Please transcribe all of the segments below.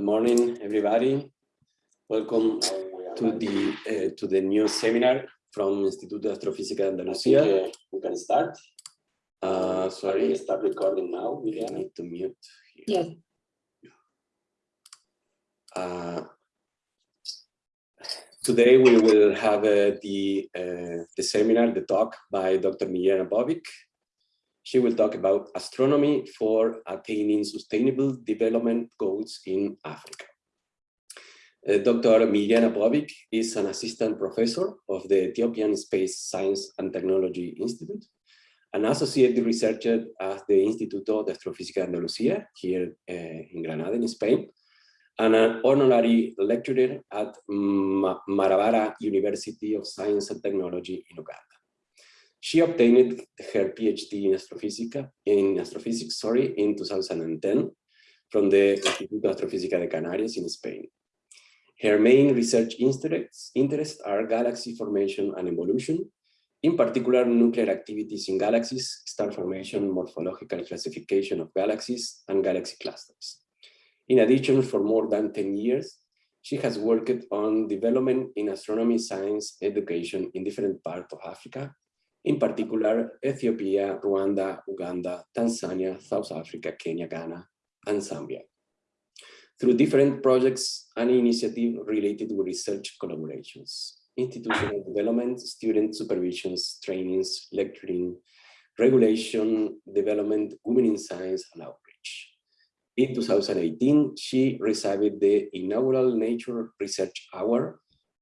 Good morning, everybody. Welcome to the uh, to the new seminar from Instituto de Astrofísica de Andalucía. Uh, we can start. Uh, sorry, start recording now. we need to mute. Here. Uh, today we will have uh, the uh, the seminar, the talk by Dr. Mirjana Pović. She will talk about astronomy for attaining sustainable development goals in Africa. Uh, Dr. Mirjana Pović is an assistant professor of the Ethiopian Space Science and Technology Institute, an associate researcher at the Instituto de Astrofísica de Andalucía here uh, in Granada, in Spain, and an honorary lecturer at Ma Mbarara University of Science and Technology in Uganda. She obtained her PhD in astrophysics, in astrophysics sorry, in 2010 from the Instituto Astrofísica de Canarias in Spain. Her main research interests, interests are galaxy formation and evolution, in particular nuclear activities in galaxies, star formation, morphological classification of galaxies, and galaxy clusters. In addition, for more than 10 years, she has worked on development in astronomy science education in different parts of Africa, in particular Ethiopia, Rwanda, Uganda, Tanzania, South Africa, Kenya, Ghana, and Zambia through different projects and initiatives related with research collaborations, institutional development, student supervisions, trainings, lecturing, regulation, development, women in science, and outreach. In 2018, she received the inaugural Nature Research Award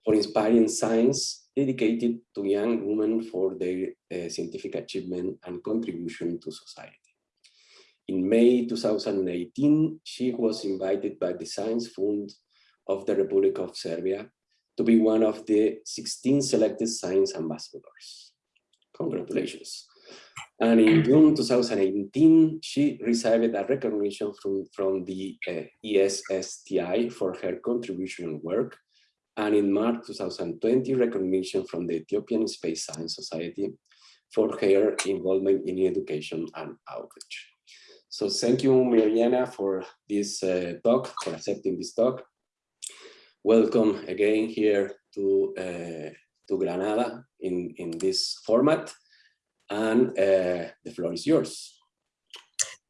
for inspiring science dedicated to young women for their uh, scientific achievement and contribution to society. In May 2018, she was invited by the Science Fund of the Republic of Serbia to be one of the 16 selected science ambassadors. Congratulations. And in June 2018, she received a recognition from, from the uh, ESSTI for her contribution work. And in March 2020, recognition from the Ethiopian Space Science Society for her involvement in education and outreach. So thank you, Mirjana, for this uh, talk, for accepting this talk. Welcome again here to, uh, to Granada in, in this format. And uh, the floor is yours.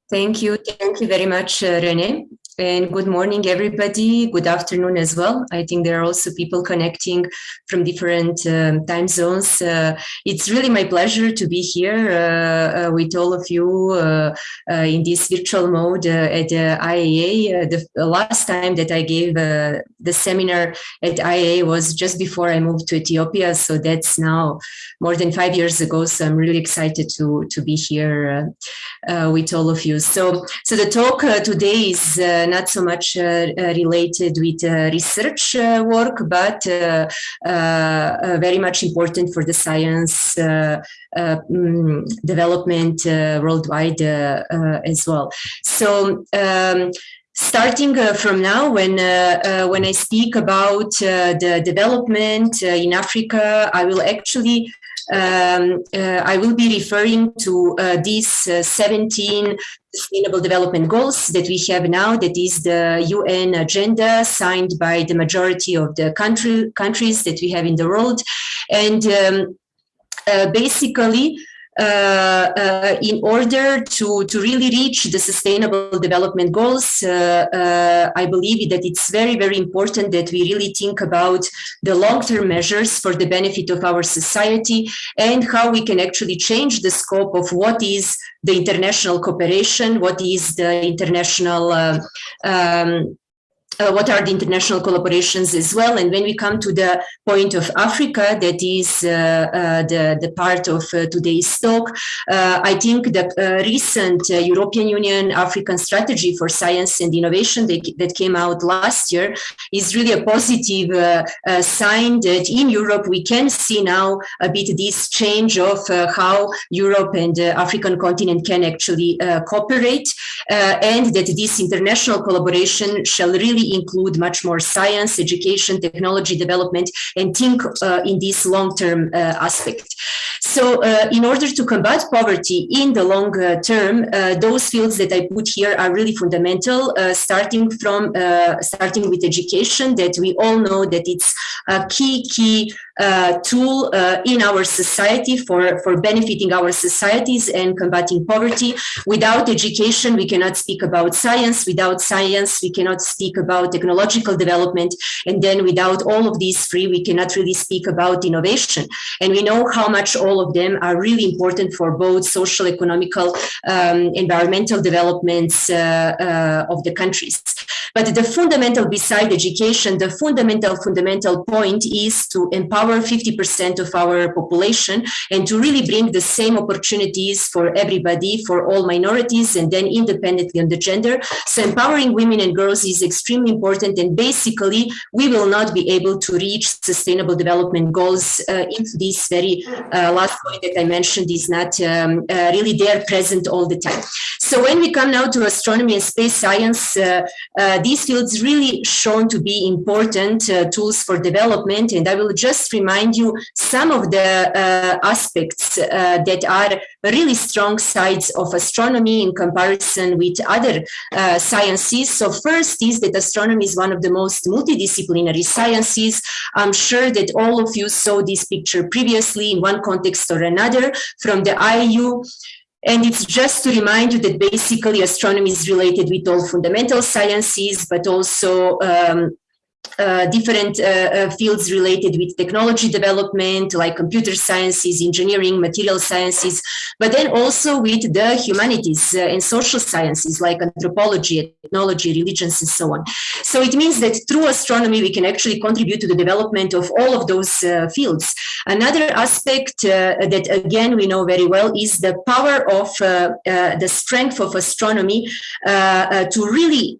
Thank you. Thank you very much, uh, Rene. And good morning, everybody. Good afternoon as well. I think there are also people connecting from different um, time zones. Uh, it's really my pleasure to be here uh, uh, with all of you uh, uh, in this virtual mode uh, at IAA. The, the, last time that I gave the seminar at IAA was just before I moved to Ethiopia. So that's now more than five years ago. So I'm really excited to, to be here with all of you. So, so the talk today is not so much uh, uh, related with uh, research work, but very much important for the science mm, development worldwide as well. So. Um, starting uh, from now, when uh, uh, when I speak about the development in Africa, I will actually um, I will be referring to these uh, 17 Sustainable Development Goals that we have now, that is the UN agenda signed by the majority of the country, countries that we have in the world. And um, uh, basically, in order to, to really reach the sustainable development goals, uh, I believe that it's very, very important that we really think about the long-term measures for the benefit of our society and how we can actually change the scope of what is the international cooperation, what is the international uh, um, uh, what are the international collaborations as well. And when we come to the point of Africa, that is uh, uh, the, the part of uh, today's talk, uh, I think the recent European Union African strategy for science and innovation that, that came out last year is really a positive sign that in Europe we can see now a bit this change of how Europe and the African continent can actually cooperate and that this international collaboration shall really include much more science, education, technology development, and think uh, in this long-term uh, aspect. So uh, in order to combat poverty in the long term, those fields that I put here are really fundamental, starting from starting with education that we all know that it's a key, key uh, tool uh, in our society for, for benefiting our societies and combating poverty. Without education, we cannot speak about science. Without science, we cannot speak about technological development. And then without all of these three, we cannot really speak about innovation. And we know how much all of them are really important for both social, economical, um, environmental developments uh, uh of the countries. But the fundamental beside education, the fundamental, fundamental point is to empower 50% of our population and to really bring the same opportunities for everybody, for all minorities, and then independently on the gender. So empowering women and girls is extremely important. And basically, we will not be able to reach sustainable development goals uh, if this very uh, last point that I mentioned is not um, uh, really there present all the time. So when we come now to astronomy and space science, uh, uh, these fields really shown to be important uh, tools for development. And I will just remind you some of the aspects that are really strong sides of astronomy in comparison with other sciences. So first is that astronomy is one of the most multidisciplinary sciences. I'm sure that all of you saw this picture previously in one context or another from the IAU and it's just to remind you that basically astronomy is related with all fundamental sciences, but also um, uh, different uh, uh, fields related with technology development, like computer sciences, engineering, material sciences, but then also with the humanities uh, and social sciences, like anthropology, ethnology, religions, and so on. So it means that through astronomy, we can actually contribute to the development of all of those uh, fields. Another aspect that, again, we know very well is the power of the strength of astronomy to really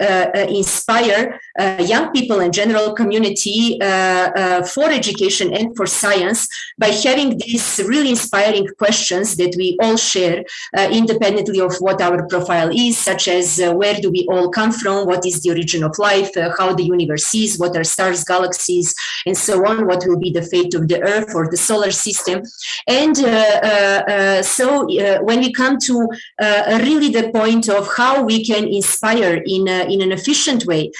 inspire young people and general community uh, uh, for education and for science by having these really inspiring questions that we all share uh, independently of what our profile is, such as uh, where do we all come from, what is the origin of life, uh, how the universe is, what are stars, galaxies, and so on, what will be the fate of the Earth or the solar system. And uh, so when we come to really the point of how we can inspire in, in an efficient way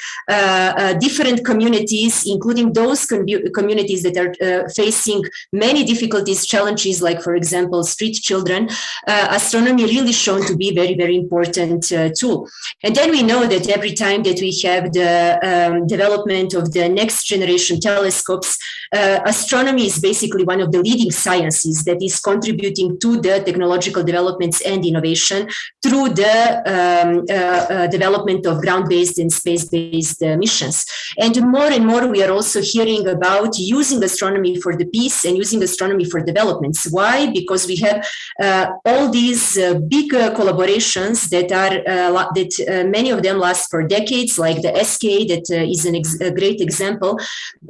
different communities, including those communities that are uh, facing many difficulties, challenges, like, for example, street children, uh, astronomy really shown to be very, very important uh, tool. And then we know that every time that we have the um, development of the next generation telescopes, uh, astronomy is basically one of the leading sciences that is contributing to the technological developments and innovation through the um, uh, uh, development of ground-based and space-based missions. And more and more, we are also hearing about using astronomy for the peace and using astronomy for developments. Why? Because we have uh, all these uh, big uh, collaborations that are uh, that uh, many of them last for decades, like the SKA, that uh, is a great example.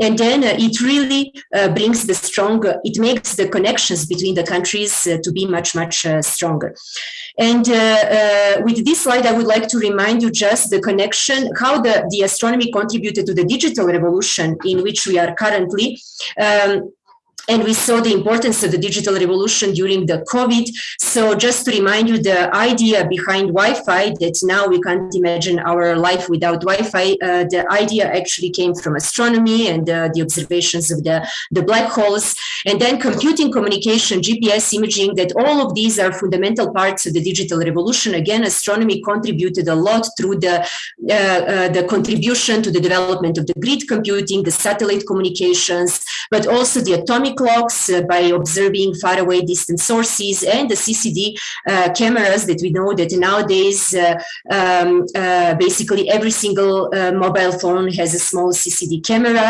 And then it really Uh, brings the strong. it makes the connections between the countries uh, to be much much uh, stronger. And with this slide, I would like to remind you just the connection, how the, the astronomy contributed to the digital revolution in which we are currently. Um, and we saw the importance of the digital revolution during the COVID. So just to remind you, the idea behind Wi-Fi that now we can't imagine our life without Wi-Fi, uh, the idea actually came from astronomy and uh, the observations of the, the black holes, and then computing communication, GPS imaging, that all of these are fundamental parts of the digital revolution. Again, astronomy contributed a lot through the, uh, uh the contribution to the development of the grid computing, the satellite communications, but also the atomic clocks uh, by observing far away distant sources and the CCD uh, cameras that we know that nowadays uh, um, uh, basically every single uh, mobile phone has a small CCD camera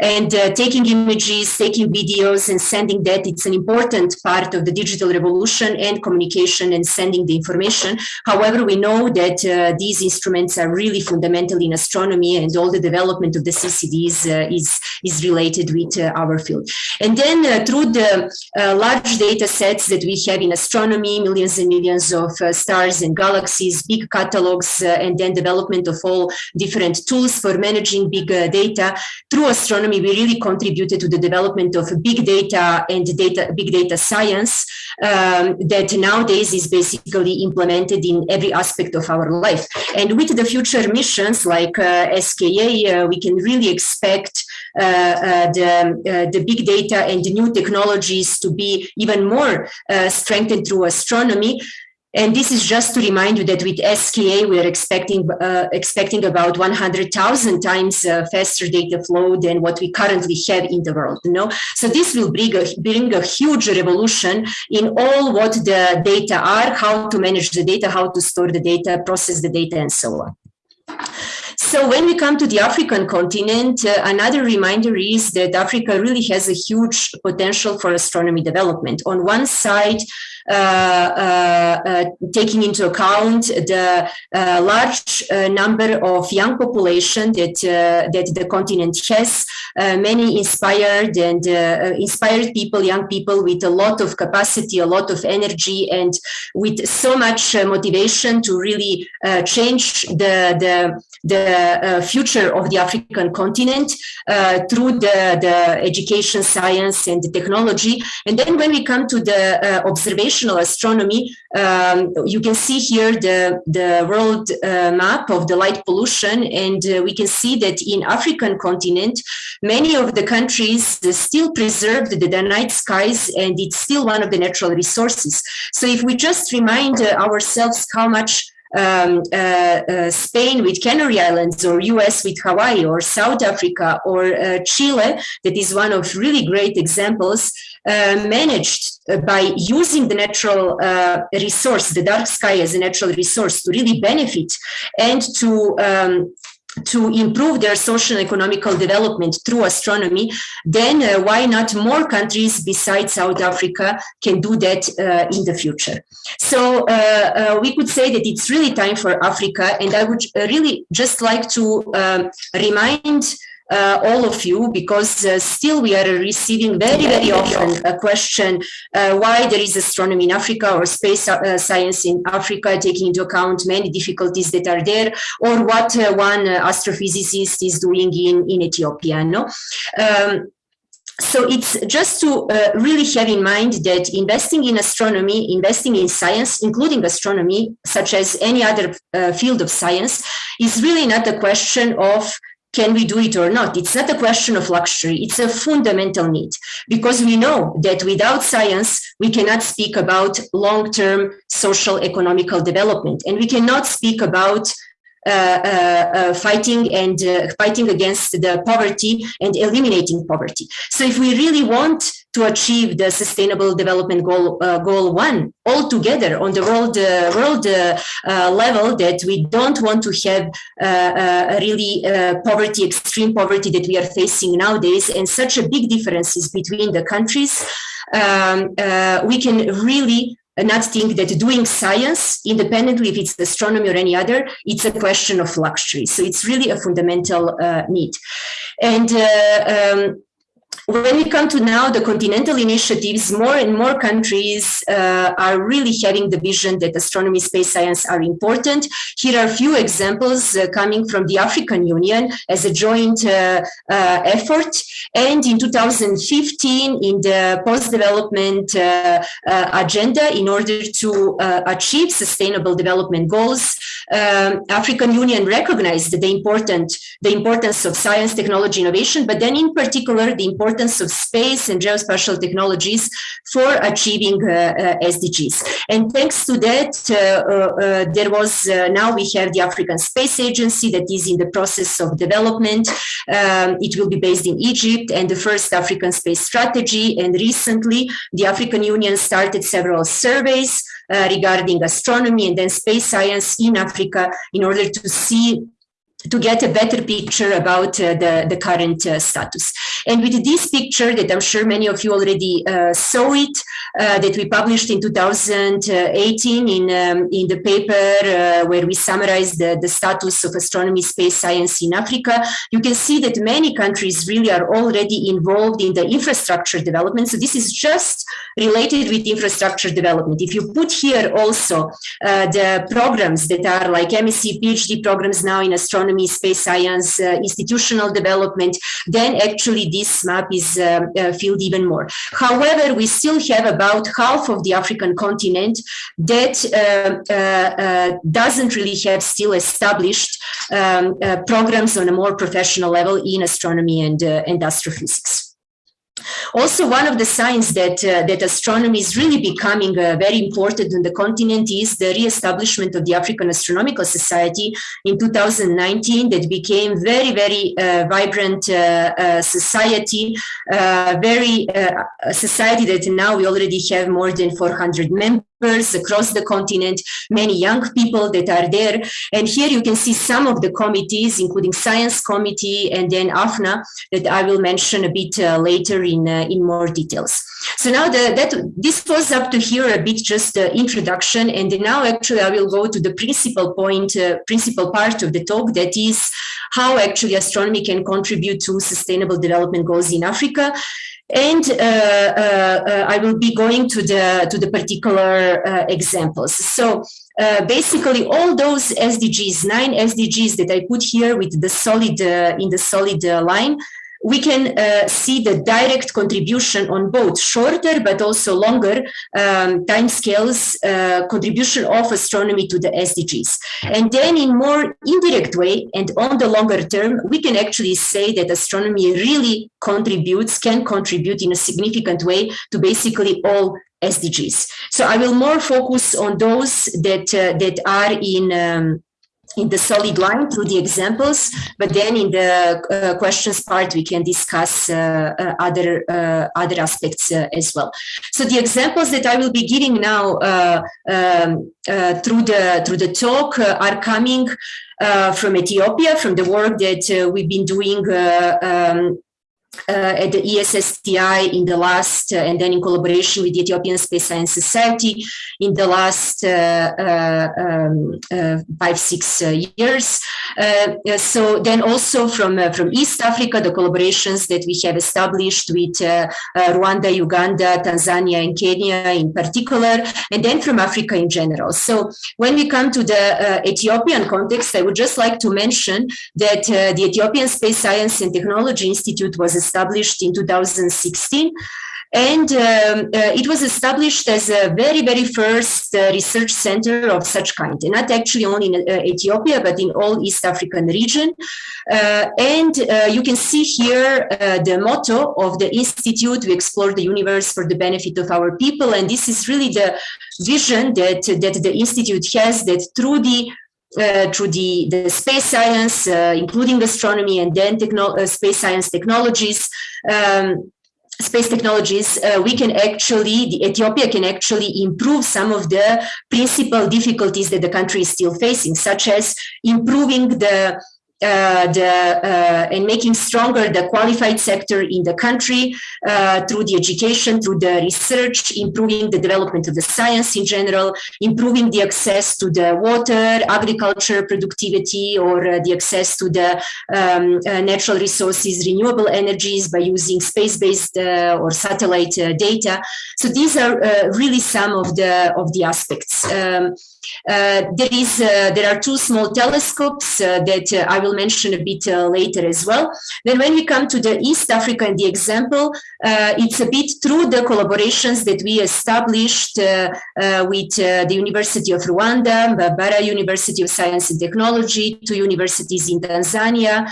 and taking images, taking videos and sending that it's an important part of the digital revolution and communication and sending the information. However, we know that these instruments are really fundamental in astronomy and all the development of the CCDs is, is related with our field. And then through the large data sets that we have in astronomy, millions and millions of stars and galaxies, big catalogs, and then development of all different tools for managing big data, through astronomy, we really contributed to the development of big data and data, big data science um, that nowadays is basically implemented in every aspect of our life. And with the future missions like uh, SKA, uh, we can really expect uh, uh the, uh, the big data and the new technologies to be even more uh, strengthened through astronomy. And this is just to remind you that with SKA, we are expecting uh, expecting about 100,000 times uh, faster data flow than what we currently have in the world. You know? So this will bring a, bring a huge revolution in all what the data are, how to manage the data, how to store the data, process the data, and so on. So when we come to the African continent, uh, another reminder is that Africa really has a huge potential for astronomy development. On one side, Uh, uh, uh, taking into account the large number of young population that that the continent has, many inspired and inspired people, young people with a lot of capacity, a lot of energy, and with so much motivation to really change the the the future of the African continent through the the education, science, and the technology. And then when we come to the observation astronomy, um, you can see here the, the world uh, map of the light pollution, and uh, we can see that in African continent, many of the countries still preserve the, the night skies, and it's still one of the natural resources. So if we just remind uh, ourselves how much um, uh, uh, Spain with Canary Islands or US with Hawaii or South Africa or uh, Chile, that is one of really great examples, managed uh, by using the natural uh, resource, the dark sky as a natural resource to really benefit and to um, to improve their social and economical development through astronomy, then uh, why not more countries besides South Africa can do that uh, in the future? So uh, we could say that it's really time for Africa, and I would really just like to um, remind uh, all of you because uh, still we are receiving very, very often a question uh, why there is astronomy in Africa or space uh, science in Africa, taking into account many difficulties that are there, or what uh, one uh, astrophysicist is doing in, in Ethiopia. No? Um, so it's just to uh, really have in mind that investing in astronomy, investing in science, including astronomy, such as any other uh, field of science, is really not a question of can we do it or not? It's not a question of luxury. It's a fundamental need because we know that without science, we cannot speak about long-term social economical development and we cannot speak about uh, uh, uh, fighting and fighting against the poverty and eliminating poverty. So if we really want to achieve the sustainable development goal uh, goal one all together on the world uh, world uh, level that we don't want to have really poverty extreme poverty that we are facing nowadays and such a big differences between the countries um, we can really not think that doing science, independently if it's astronomy or any other, it's a question of luxury. So it's really a fundamental uh, need. And uh, um, when we come to now the continental initiatives, more and more countries uh, are really having the vision that astronomy, space science are important. Here are a few examples uh, coming from the African Union as a joint uh, uh effort. And in 2015, in the post-development uh, uh, agenda, in order to achieve sustainable development goals, um, African Union recognized the important the importance of science, technology, innovation, but then in particular the importance importance of space and geospatial technologies for achieving uh, uh, SDGs. And thanks to that, uh, there was, now we have the African Space Agency that is in the process of development. Um, it will be based in Egypt and the first African space strategy. And recently, the African Union started several surveys uh, regarding astronomy and then space science in Africa in order to see to get a better picture about uh, the, the current uh, status. And with this picture that I'm sure many of you already uh, saw it, uh, that we published in 2018 in, um, in the paper uh, where we summarized the, the status of astronomy space science in Africa, you can see that many countries really are already involved in the infrastructure development. So this is just related with infrastructure development. If you put here also uh, the programs that are like MSc, PhD programs now in astronomy, economy, space science, uh, institutional development, then actually this map is um, uh, filled even more. However, we still have about half of the African continent that uh, doesn't really have still established um, programs on a more professional level in astronomy and, and astrophysics. Also, one of the signs that, uh, that astronomy is really becoming uh, very important on the continent is the re-establishment of the African Astronomical Society in 2019 that became very, very uh, vibrant uh, uh, society, uh, very society that now we already have more than 400 members across the continent, many young people that are there. And here you can see some of the committees, including Science Committee and then AfNWA, that I will mention a bit uh, later in, uh, in more details. So now the, that this was up to here a bit just the introduction. And now actually I will go to the principal point, uh, principal part of the talk, that is how actually astronomy can contribute to sustainable development goals in Africa. And uh, uh, uh, I will be going to the to the particular examples. So basically, all those SDGs, nine SDGs that I put here with the solid in the solid line, we can uh, see the direct contribution on both shorter but also longer um, time scales uh, contribution of astronomy to the SDGs. And then in more indirect way and on the longer term, we can actually say that astronomy really contributes, can contribute in a significant way to basically all SDGs. So I will more focus on those that, uh, that are in um, in the solid line through the examples, but then in the uh, questions part, we can discuss uh, uh, other uh, other aspects uh, as well. So the examples that I will be giving now uh, um, through the through the talk are coming from Ethiopia, from the work that we've been doing um, uh, at the ESSTI in the last, uh, and then in collaboration with the Ethiopian Space Science Society in the last uh, uh um, uh, five, six uh, years. so then also from, from East Africa, the collaborations that we have established with Rwanda, Uganda, Tanzania, and Kenya in particular, and then from Africa in general. So when we come to the Ethiopian context, I would just like to mention that the Ethiopian Space Science and Technology Institute was established in 2016. And um, uh, it was established as a very, very first uh, research center of such kind, and not actually only in uh, Ethiopia, but in all East African region. Uh, and uh, you can see here uh, the motto of the Institute, we explore the universe for the benefit of our people. And this is really the vision that, that the Institute has, that through the uh, through the, the space science, uh, including astronomy and then uh, space science technologies, um, space technologies, uh, we can actually, the Ethiopia can actually improve some of the principal difficulties that the country is still facing, such as improving the uh, the, uh, and making stronger the qualified sector in the country uh, through the education, through the research, improving the development of the science in general, improving the access to the water, agriculture productivity, or uh, the access to the um, uh, natural resources, renewable energies by using space-based uh, or satellite data. So these are really some of the of the aspects. Um, Uh, there is uh, there are two small telescopes uh, that I will mention a bit uh, later as well. Then when we come to the East Africa and the example, uh, it's a bit through the collaborations that we established uh, with the University of Rwanda, Mbarara University of Science and Technology, two universities in Tanzania,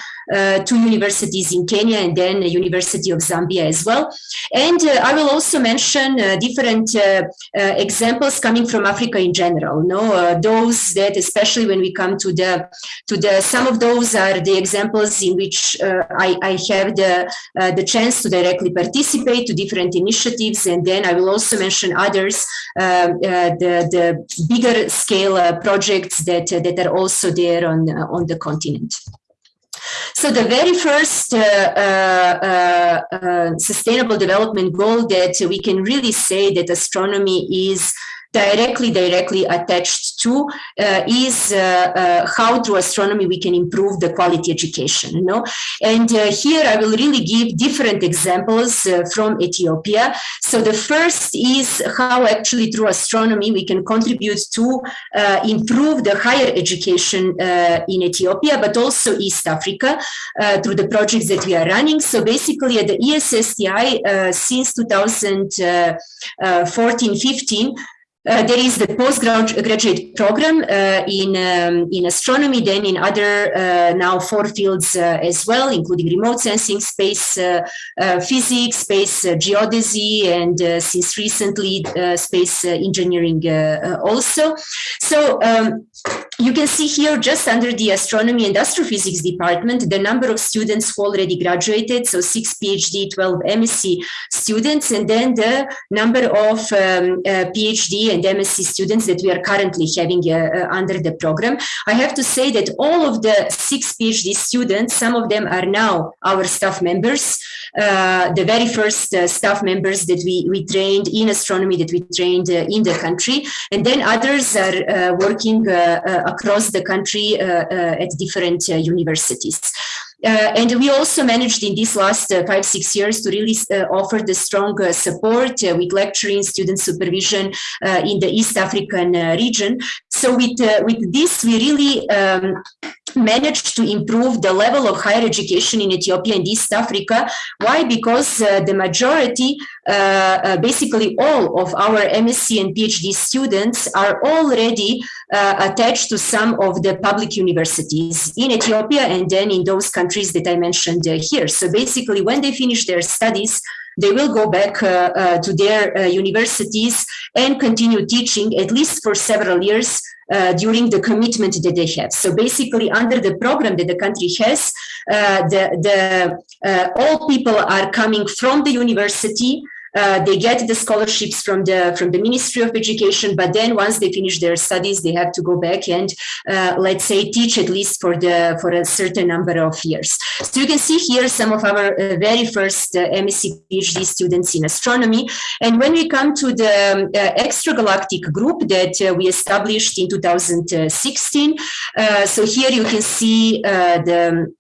two universities in Kenya, and then the University of Zambia as well. And I will also mention different examples coming from Africa in general. No, those that especially when we come to the to the some of those are the examples in which uh, I, I, have the, uh, the chance to directly participate to different initiatives. And then I will also mention others, um, uh, the, the bigger scale projects that, that are also there on, on the continent. So the very first uh, uh, uh, sustainable development goal that we can really say that astronomy is directly directly attached to uh, is uh, uh, how through astronomy we can improve the quality education you know? And uh, here i will really give different examples uh, from ethiopia. So the first is how actually through astronomy we can contribute to uh, improve the higher education in ethiopia but also east africa through the projects that we are running. So basically at the ESSTI since 2014 15 uh, there is the postgraduate program uh, in um, in astronomy, then in other uh, now four fields uh, as well, including remote sensing, space uh, uh, physics, space geodesy, and since recently space engineering also. So um, you can see here just under the astronomy and astrophysics department, the number of students who already graduated, so six PhD, 12 MSc students, and then the number of um, PhD and MSc students that we are currently having uh, uh, under the program. I have to say that all of the six PhD students, some of them are now our staff members, uh, the very first uh, staff members that we, we trained in astronomy that we trained uh, in the country. And then others are uh, working across the country at different universities. Uh, and we also managed in these last uh, five, six years to really uh, offer the strong uh, support uh, with lecturing, student supervision uh, in the East African region. So with, uh, with this, we really um, managed to improve the level of higher education in Ethiopia and East Africa. Why? Because uh, the majority, uh, basically all of our MSc and PhD students are already attached to some of the public universities in Ethiopia and then in those countries countries that I mentioned uh, here. So basically, when they finish their studies, they will go back uh, uh, to their universities and continue teaching at least for several years uh, during the commitment that they have. So basically, under the program that the country has, uh, the, the uh, all people are coming from the university uh, they get the scholarships from the from the Ministry of Education, but then once they finish their studies, they have to go back and uh, let's say teach at least for the for a certain number of years. So you can see here some of our uh, very first uh, MSc PhD students in astronomy. And when we come to the um, uh, extragalactic group that uh, we established in 2016, so here you can see the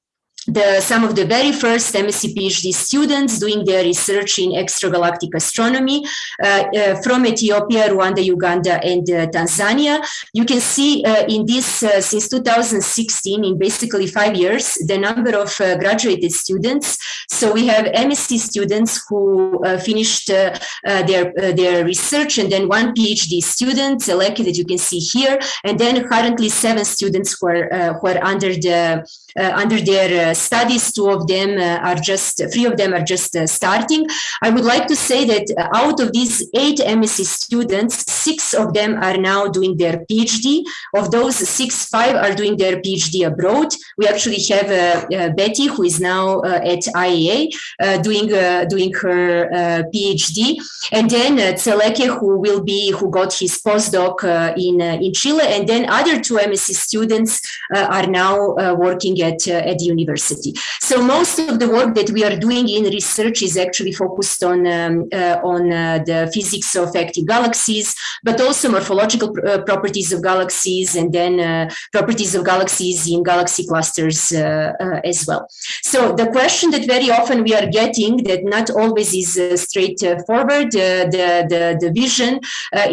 the, some of the very first MSc PhD students doing their research in extragalactic astronomy uh, uh, from Ethiopia, Rwanda, Uganda, and uh, Tanzania. You can see uh, in this, uh, since 2016, in basically five years, the number of uh, graduated students. So we have MSc students who finished their, their research and then one PhD student, selected that you can see here, and then currently seven students who are, who are under, the, Uh, under their uh, studies, two of them uh, are just, three of them are just uh, starting. I would like to say that uh, out of these eight MSc students, six of them are now doing their PhD. Of those six, five are doing their PhD abroad. We actually have uh, uh Betty, who is now at IAA, doing doing her PhD, and then Tseleke, who will be who got his postdoc in in Chile, and then other two MSc students are now working at at the university. So most of the work that we are doing in research is actually focused on, um, uh, on uh, the physics of active galaxies, but also morphological pr uh, properties of galaxies and then uh, properties of galaxies in galaxy clusters uh, uh, as well. So the question that very often we are getting that not always is straightforward, the, the, the vision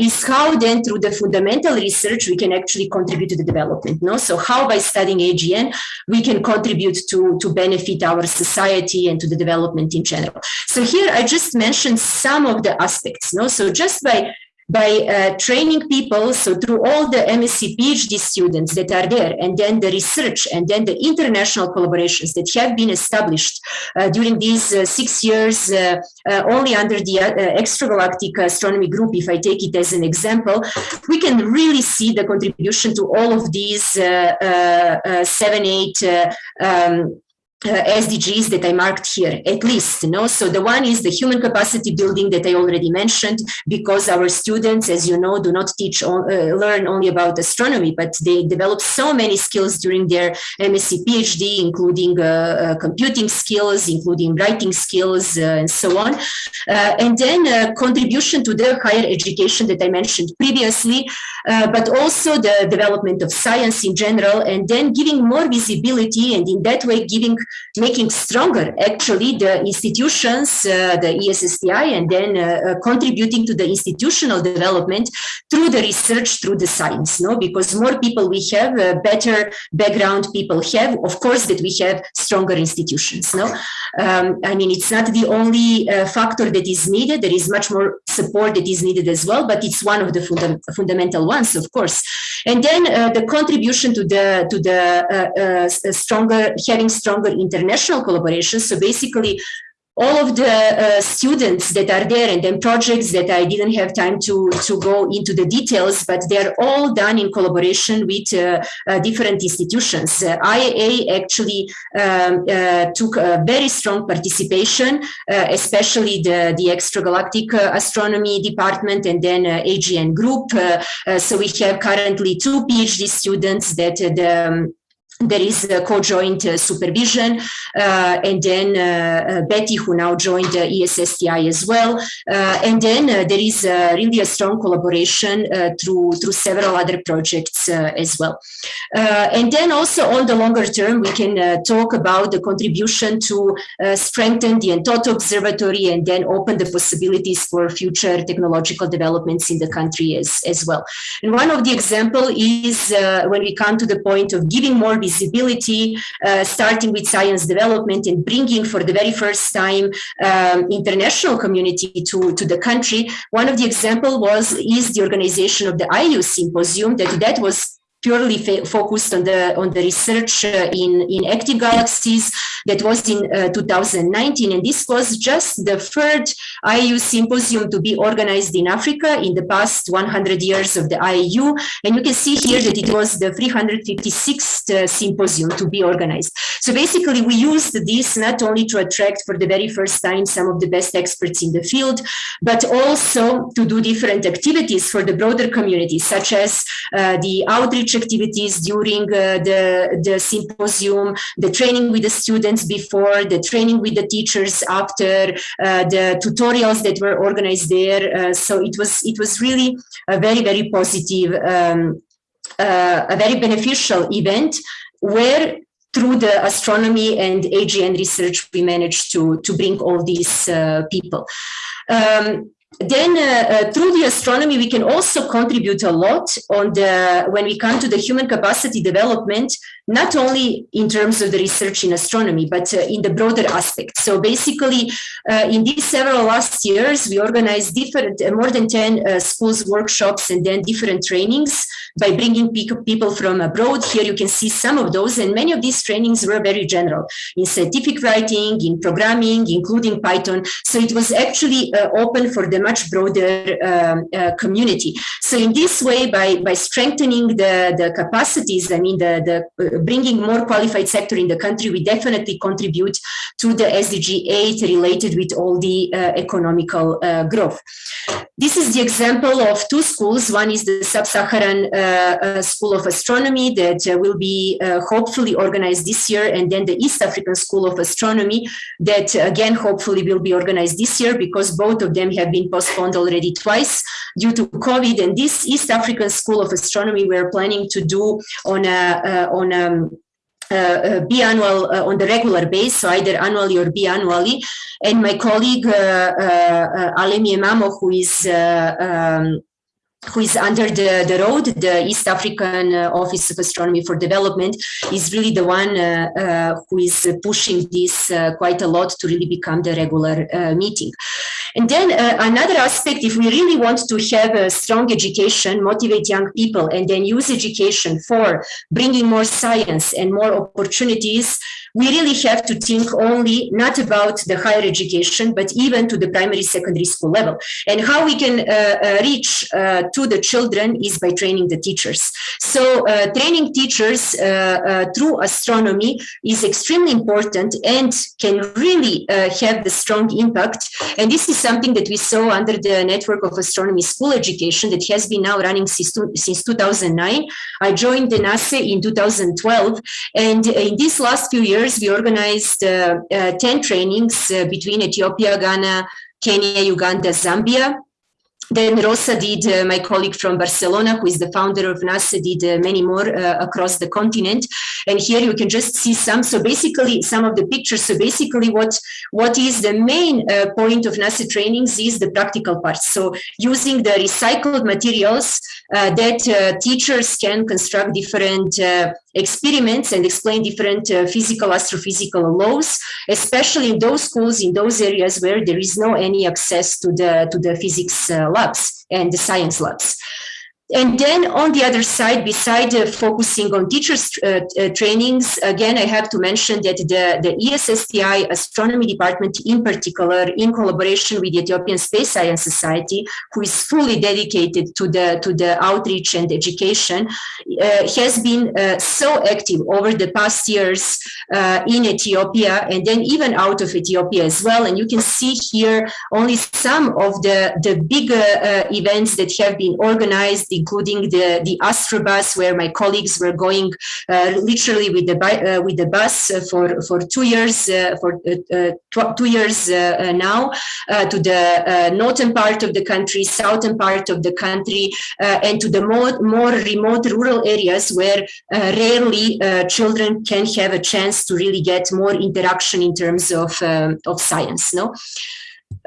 is how then through the fundamental research we can actually contribute to the development. No? So how by studying AGN we can contribute to, to benefit our society and to the development in general. So here I just mentioned some of the aspects. No? So just by by uh, training people, so through all the MSc PhD students that are there, and then the research, and then the international collaborations that have been established uh, during these uh, six years, only under the extragalactic astronomy group, if I take it as an example, we can really see the contribution to all of these seven, eight um, uh, SDGs that I marked here, at least. You know? So the one is the human capacity building that I already mentioned, because our students, as you know, do not teach, uh, learn only about astronomy, but they develop so many skills during their MSc PhD, including uh, uh, computing skills, including writing skills, uh, and so on. Uh, and then contribution to their higher education that I mentioned previously, but also the development of science in general, and then giving more visibility, and in that way giving making stronger actually the institutions, uh, the ESSTI, and then uh, uh, contributing to the institutional development through the research, through the science, no? Because more people we have, uh, better background people have, of course, that we have stronger institutions, no? Um, I mean, it's not the only uh, factor that is needed. There is much more support that is needed as well, but it's one of the funda fundamental ones, of course. And then uh, the contribution to the to the stronger, having stronger international collaboration. So basically, all of the uh, students that are there and then projects that I didn't have time to, to go into the details, but they're all done in collaboration with uh, uh, different institutions. Uh, IAA actually um, uh, took a very strong participation, uh, especially the, the extragalactic astronomy department and then AGN group. so we have currently two PhD students that the um, there is a co-joint uh, supervision uh, and then uh, uh Betty who now joined uh, the ESSTI as well uh, and then there is really a strong collaboration through through several other projects as well and then also on the longer term we can talk about the contribution to strengthen the Entoto Observatory and then open the possibilities for future technological developments in the country as, as well. And one of the example is uh, when we come to the point of giving more visibility, uh, starting with science development and bringing for the very first time um, international community to, to the country. One of the example was is the organization of the IAU symposium that that was purely focused on the on the research uh, in in active galaxies that was in uh, 2019 and this was just the third IAU symposium to be organized in Africa in the past 100 years of the IAU and you can see here that it was the 356th uh, symposium to be organized. So basically we used this not only to attract for the very first time some of the best experts in the field but also to do different activities for the broader community such as uh, the outreach activities during uh, the, the symposium, the training with the students before, the training with the teachers after, uh, the tutorials that were organized there. Uh, so it was, it was really a very, very positive, um, a very beneficial event where through the astronomy and AGN research, we managed to, to bring all these uh, people. Um, then uh, uh, through the astronomy, we can also contribute a lot on the, when we come to the human capacity development, not only in terms of the research in astronomy, but uh, in the broader aspect. So basically, uh, in these several last years, we organized different, uh, more than 10 uh, schools, workshops, and then different trainings by bringing people from abroad. Here you can see some of those, and many of these trainings were very general in scientific writing, in programming, including Python. So it was actually open for the much broader um, community. So in this way, by, by strengthening the, the capacities, I mean, the, the bringing more qualified sector in the country, we definitely contribute to the SDG 8 related with all the uh, economical uh, growth. This is the example of two schools. One is the Sub-Saharan uh, School of Astronomy that will be hopefully organized this year, and then the East African School of Astronomy that again hopefully will be organized this year because both of them have been postponed already twice due to COVID. And this East African School of Astronomy we're planning to do on a, on a uh, uh, biannual uh, on the regular base, so either annually or biannually. And my colleague uh, uh, Alemiye Mamo, who is um, who is under the, the ROAD, the East African uh, Office of Astronomy for Development, is really the one uh, uh, who is pushing this quite a lot to really become the regular meeting. And then uh, another aspect, if we really want to have a strong education, motivate young people, and then use education for bringing more science and more opportunities, we really have to think only not about the higher education, but even to the primary secondary school level. And how we can uh, uh, reach uh, to the children is by training the teachers. So uh, training teachers uh, uh, through astronomy is extremely important and can really have the strong impact. And this is something that we saw under the network of astronomy school education that has been now running since, since 2009. I joined the NASE in 2012. And in these last few years, we organized 10 trainings between Ethiopia, Ghana, Kenya, Uganda, Zambia. Then Rosa did, uh, my colleague from Barcelona, who is the founder of NASE, did uh, many more uh, across the continent. And here you can just see some. So basically, some of the pictures. So basically, what what is the main uh, point of NASE trainings is the practical part. So using the recycled materials uh, that uh, teachers can construct different experiments and explain different uh, physical, astrophysical laws, especially in those schools, in those areas where there is no any access to the to the physics uh, labs and the science labs. And then on the other side, beside uh, focusing on teachers uh, uh, trainings, again, I have to mention that the, the ESSTI astronomy department in particular, in collaboration with the Ethiopian Space Science Society, who is fully dedicated to the, to the outreach and education, uh, has been uh, so active over the past years uh, in Ethiopia and then even out of Ethiopia as well. And you can see here only some of the, the bigger events that have been organized including the, the Astrobus, where my colleagues were going uh, literally with the, uh, with the bus for, for two years, uh, for uh, uh, two years uh, now, to the northern part of the country, southern part of the country, and to the more, more remote rural areas where rarely children can have a chance to really get more interaction in terms of, um, of science. No?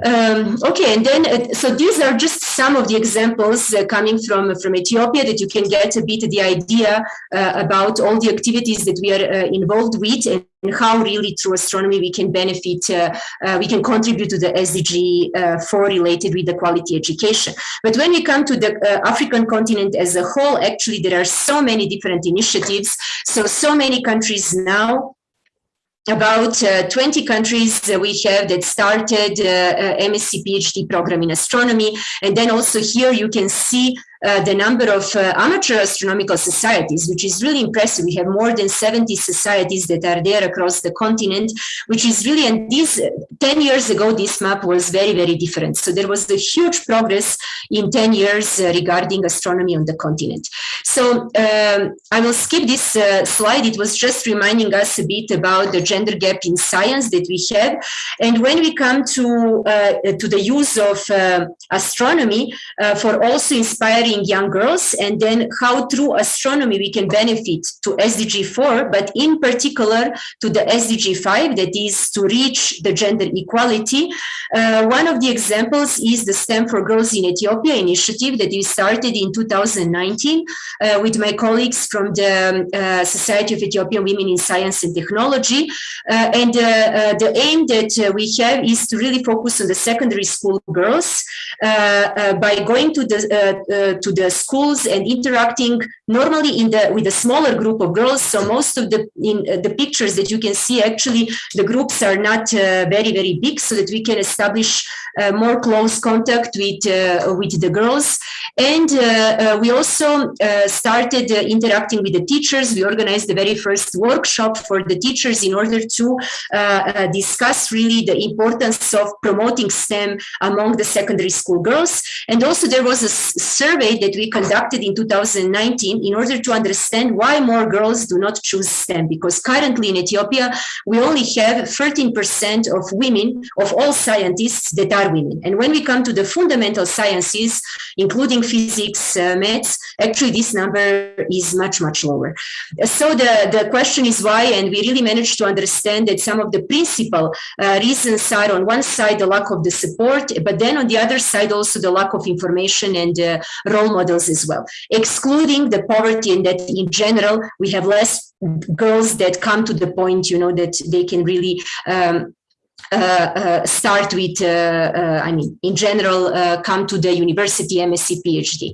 Um, okay, and then, uh, so these are just some of the examples uh, coming from, from Ethiopia that you can get a bit of the idea uh, about all the activities that we are uh, involved with and how really through astronomy we can benefit, uh, uh, we can contribute to the SDG 4 related with the quality education. But when we come to the African continent as a whole, actually there are so many different initiatives. So, so many countries now about uh, 20 countries that we have that started uh, MSc PhD program in astronomy. And then also here you can see uh, the number of uh, amateur astronomical societies, which is really impressive. We have more than 70 societies that are there across the continent, which is really, and this 10 years ago, this map was very, very different. So there was a huge progress in 10 years uh, regarding astronomy on the continent. So um, I will skip this uh, slide. It was just reminding us a bit about the gender gap in science that we have. And when we come to, uh, to the use of uh, astronomy for also inspiring young girls and then how through astronomy we can benefit to SDG 4, but in particular to the SDG 5, that is to reach the gender equality. Uh, one of the examples is the STEM for Girls in Ethiopia initiative that we started in 2019 uh, with my colleagues from the um, uh, Society of Ethiopian Women in Science and Technology. Uh, and uh, the aim that we have is to really focus on the secondary school girls by going to the to the schools and interacting normally in the with a smaller group of girls. So most of the in uh, the pictures that you can see, actually the groups are not uh, very very big, so that we can establish uh, more close contact with uh, with the girls. And uh, uh, we also started interacting with the teachers. We organized the very first workshop for the teachers in order to discuss really the importance of promoting STEM among the secondary school girls. And also there was a survey that we conducted in 2019 in order to understand why more girls do not choose STEM. Because currently in Ethiopia, we only have 13% of women, of all scientists that are women. And when we come to the fundamental sciences, including physics, uh, maths, actually this number is much, much lower. So the, the question is why, and we really managed to understand that some of the principal uh, reasons are on one side, the lack of the support, but then on the other side, also the lack of information and uh, role models as well, excluding the poverty and that in general, we have less girls that come to the point, you know, that they can really um, uh, uh, start with, uh, uh I mean, in general, uh, come to the university MSc PhD.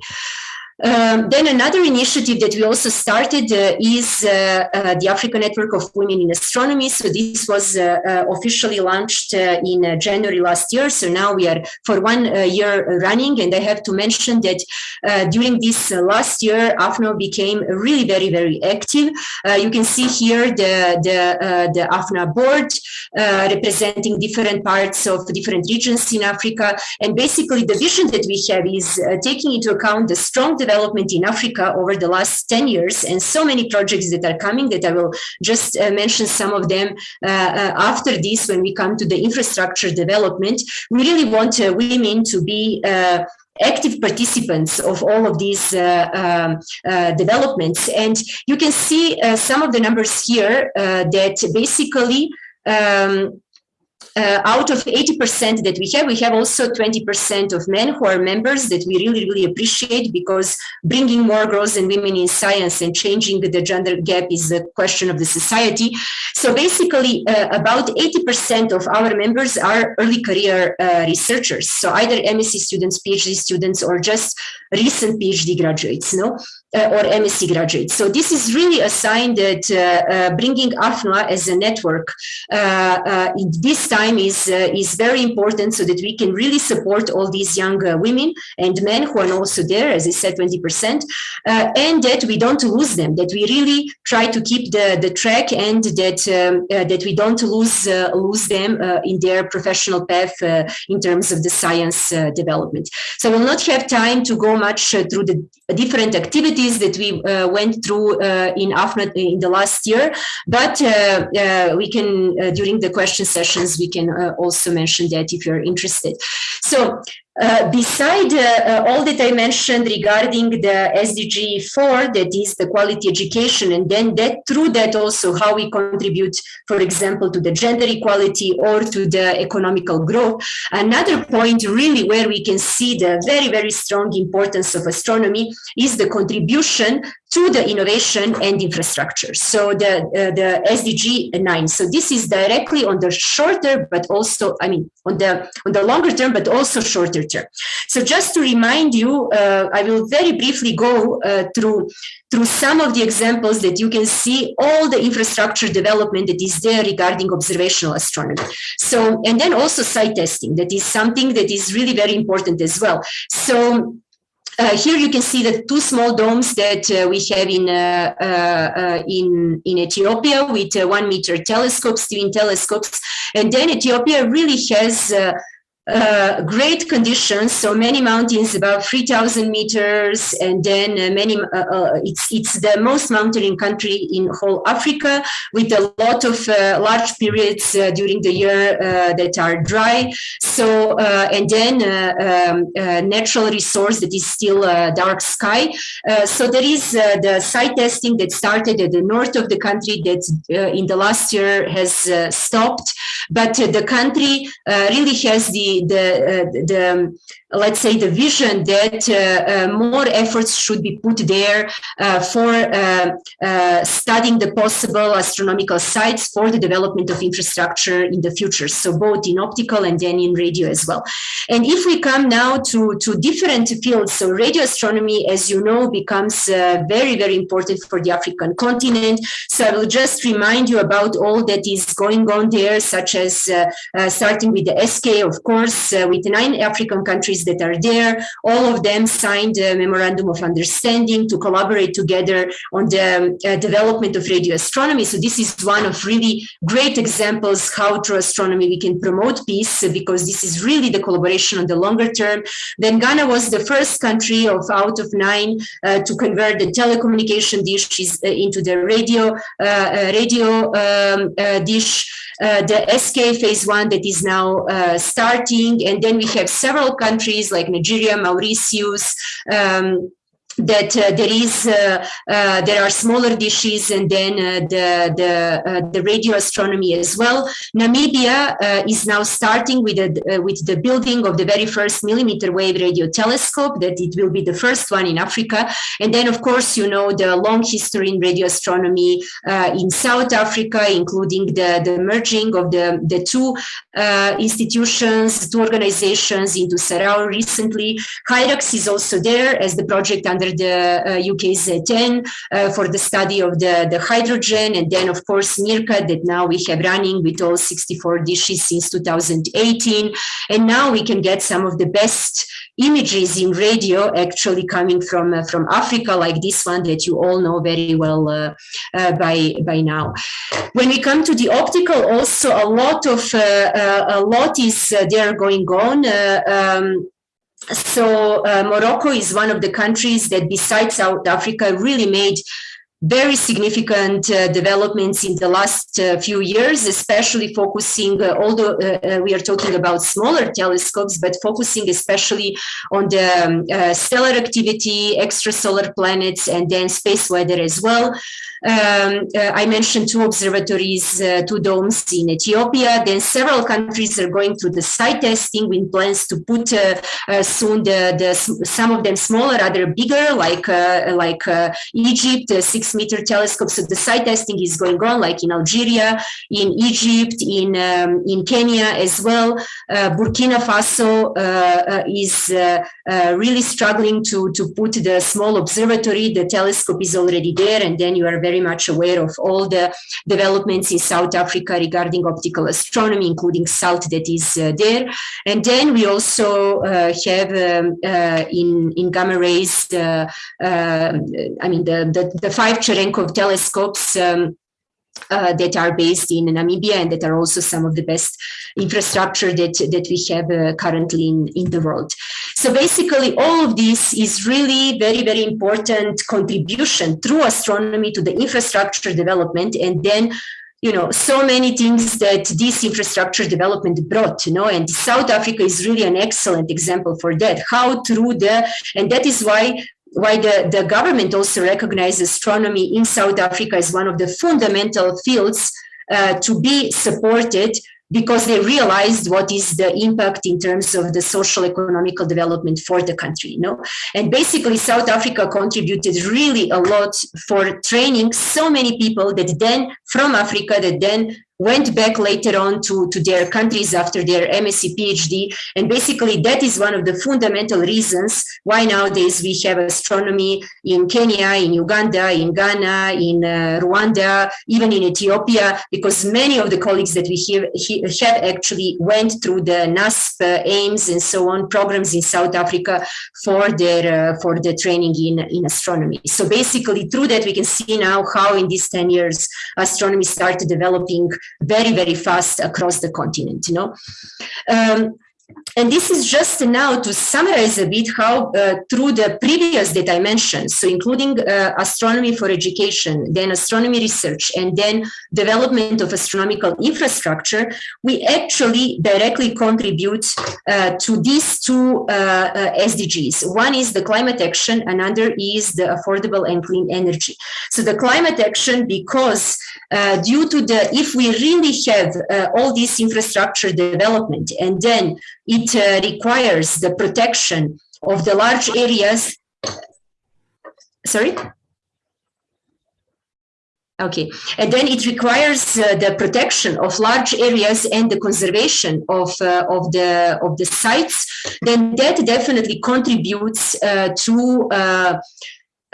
Um, then another initiative that we also started uh, is uh, uh, the African Network of Women in Astronomy. So this was uh, uh, officially launched uh, in January last year. So now we are for one year running. And I have to mention that during this last year, AfNWA became really very, very active. you can see here the, the, the AfNWA board representing different parts of different regions in Africa. And basically the vision that we have is taking into account the strong development in Africa over the last 10 years and so many projects that are coming that I will just uh, mention some of them uh, uh, after this when we come to the infrastructure development. We really want uh, women to be active participants of all of these uh, um, uh, developments. And you can see uh, some of the numbers here that basically um, uh, out of 80% that we have, we have also 20% of men who are members that we really, really appreciate because bringing more girls and women in science and changing the gender gap is a question of the society. So basically, uh, about 80% of our members are early career uh, researchers. So either MSc students, PhD students, or just recent PhD graduates, no? Uh, or MSc graduates. So this is really a sign that uh, uh, bringing AfNWA as a network uh, uh, in this time is, uh, is very important so that we can really support all these young women and men who are also there, as I said, 20%, and that we don't lose them, that we really try to keep the, the track and that, um, that we don't lose, lose them in their professional path in terms of the science development. So I will not have time to go much through the different activities activities that we uh, went through uh, in in the last year, but uh, we can, during the question sessions, we can also mention that if you're interested. So uh, beside uh, uh, all that I mentioned regarding the SDG 4, that is the quality education, and then that through that also how we contribute, for example, to the gender equality or to the economical growth. Another point really where we can see the very, very strong importance of astronomy is the contribution to the innovation and infrastructure. So the, uh, the SDG 9. So this is directly on the shorter, but also, I mean, on the, on the longer term, but also shorter term. So just to remind you, uh, I will very briefly go uh, through through some of the examples that you can see all the infrastructure development that is there regarding observational astronomy. So, and then also site testing, that is something that is really very important as well. So uh, here you can see the two small domes that uh, we have in uh, uh, uh in in Ethiopia with uh, one meter telescopes, twin telescopes, and then Ethiopia really has uh, great conditions. So many mountains, about 3,000 meters, and then uh, many. Uh, uh, it's it's the most mountain country in whole Africa, with a lot of uh, large periods during the year that are dry. So and then um, natural resource that is still dark sky. so there is the site testing that started at the north of the country that in the last year has stopped, but the country really has the the, uh, the let's say, the vision that uh, uh, more efforts should be put there for studying the possible astronomical sites for the development of infrastructure in the future. So both in optical and then in radio as well. And if we come now to, to different fields, so radio astronomy, as you know, becomes very, very important for the African continent. So I will just remind you about all that is going on there, such as uh, uh, starting with the SKA, of course, uh, with nine African countries that are there. All of them signed a memorandum of understanding to collaborate together on the uh, development of radio astronomy. So this is one of really great examples how through astronomy we can promote peace because this is really the collaboration on the longer term. Then Ghana was the first country of out of nine uh, to convert the telecommunication dishes uh, into the radio uh, uh, radio um, uh, dish. the SKA phase one that is now starting, and then we have several countries like Nigeria, Mauritius, um, that uh, there is uh, uh, there are smaller dishes and then uh, the the, uh, the radio astronomy as well. Namibia uh, is now starting with the with the building of the very first millimeter wave radio telescope. That it will be the first one in Africa, and then of course you know the long history in radio astronomy in South Africa, including the the merging of the the two institutions, two organizations into SARAO recently. HIRAX is also there as the project under the UK's 10 for the study of the, the hydrogen. And then, of course, MeerKAT that now we have running with all 64 dishes since 2018. And now we can get some of the best images in radio actually coming from uh, from Africa, like this one that you all know very well uh, uh, by by now. When we come to the optical, also a lot of a lot is there going on. Um, so uh, Morocco is one of the countries that besides South Africa really made very significant uh, developments in the last uh, few years, especially focusing, uh, although uh, uh, we are talking about smaller telescopes, but focusing especially on the um, uh, stellar activity, extrasolar planets, and then space weather as well. Um, I mentioned two observatories, two domes in Ethiopia. Then several countries are going through the site testing with plans to put soon the, the some of them smaller, other bigger, like like Egypt, six meter telescopes. So the site testing is going on, like in Algeria, in Egypt, in um, in Kenya as well. Burkina Faso is really struggling to to put the small observatory. The telescope is already there, and then you are very much aware of all the developments in South Africa regarding optical astronomy, including SALT that is uh, there. And then we also uh, have um, uh, in, in gamma rays, uh, uh, I mean, the, the, the five Cherenkov telescopes um, uh, that are based in Namibia and that are also some of the best infrastructure that, that we have uh, currently in, in the world. So basically all of this is really very, very important contribution through astronomy to the infrastructure development and then you know, so many things that this infrastructure development brought, you know, and South Africa is really an excellent example for that. How through the, and that is why why the, the government also recognizes astronomy in South Africa as one of the fundamental fields uh, to be supported because they realized what is the impact in terms of the social economical development for the country you know? And basically south africa contributed really a lot for training so many people that then from africa that then went back later on to, to their countries after their MSc PhD. And basically that is one of the fundamental reasons why nowadays we have astronomy in Kenya, in Uganda, in Ghana, in uh, Rwanda, even in Ethiopia, because many of the colleagues that we have, have actually went through the NASSP, uh, AIMS and so on programs in South Africa for their, uh, for the training in, in astronomy. So basically through that we can see now how in these 10 years astronomy started developing very, very fast across the continent, you know. Um, and this is just now to summarize a bit how uh, through the previous that I mentioned, so including uh, astronomy for education, then astronomy research, and then development of astronomical infrastructure, we actually directly contribute uh, to these two uh, uh, SDGs. One is the climate action, another is the affordable and clean energy. So the climate action, because uh, due to the, if we really have all this infrastructure development and then it uh, requires the protection of the large areas. Sorry? Okay, and then it requires uh, the protection of large areas and the conservation of uh, of the of the sites. Then that definitely contributes uh, to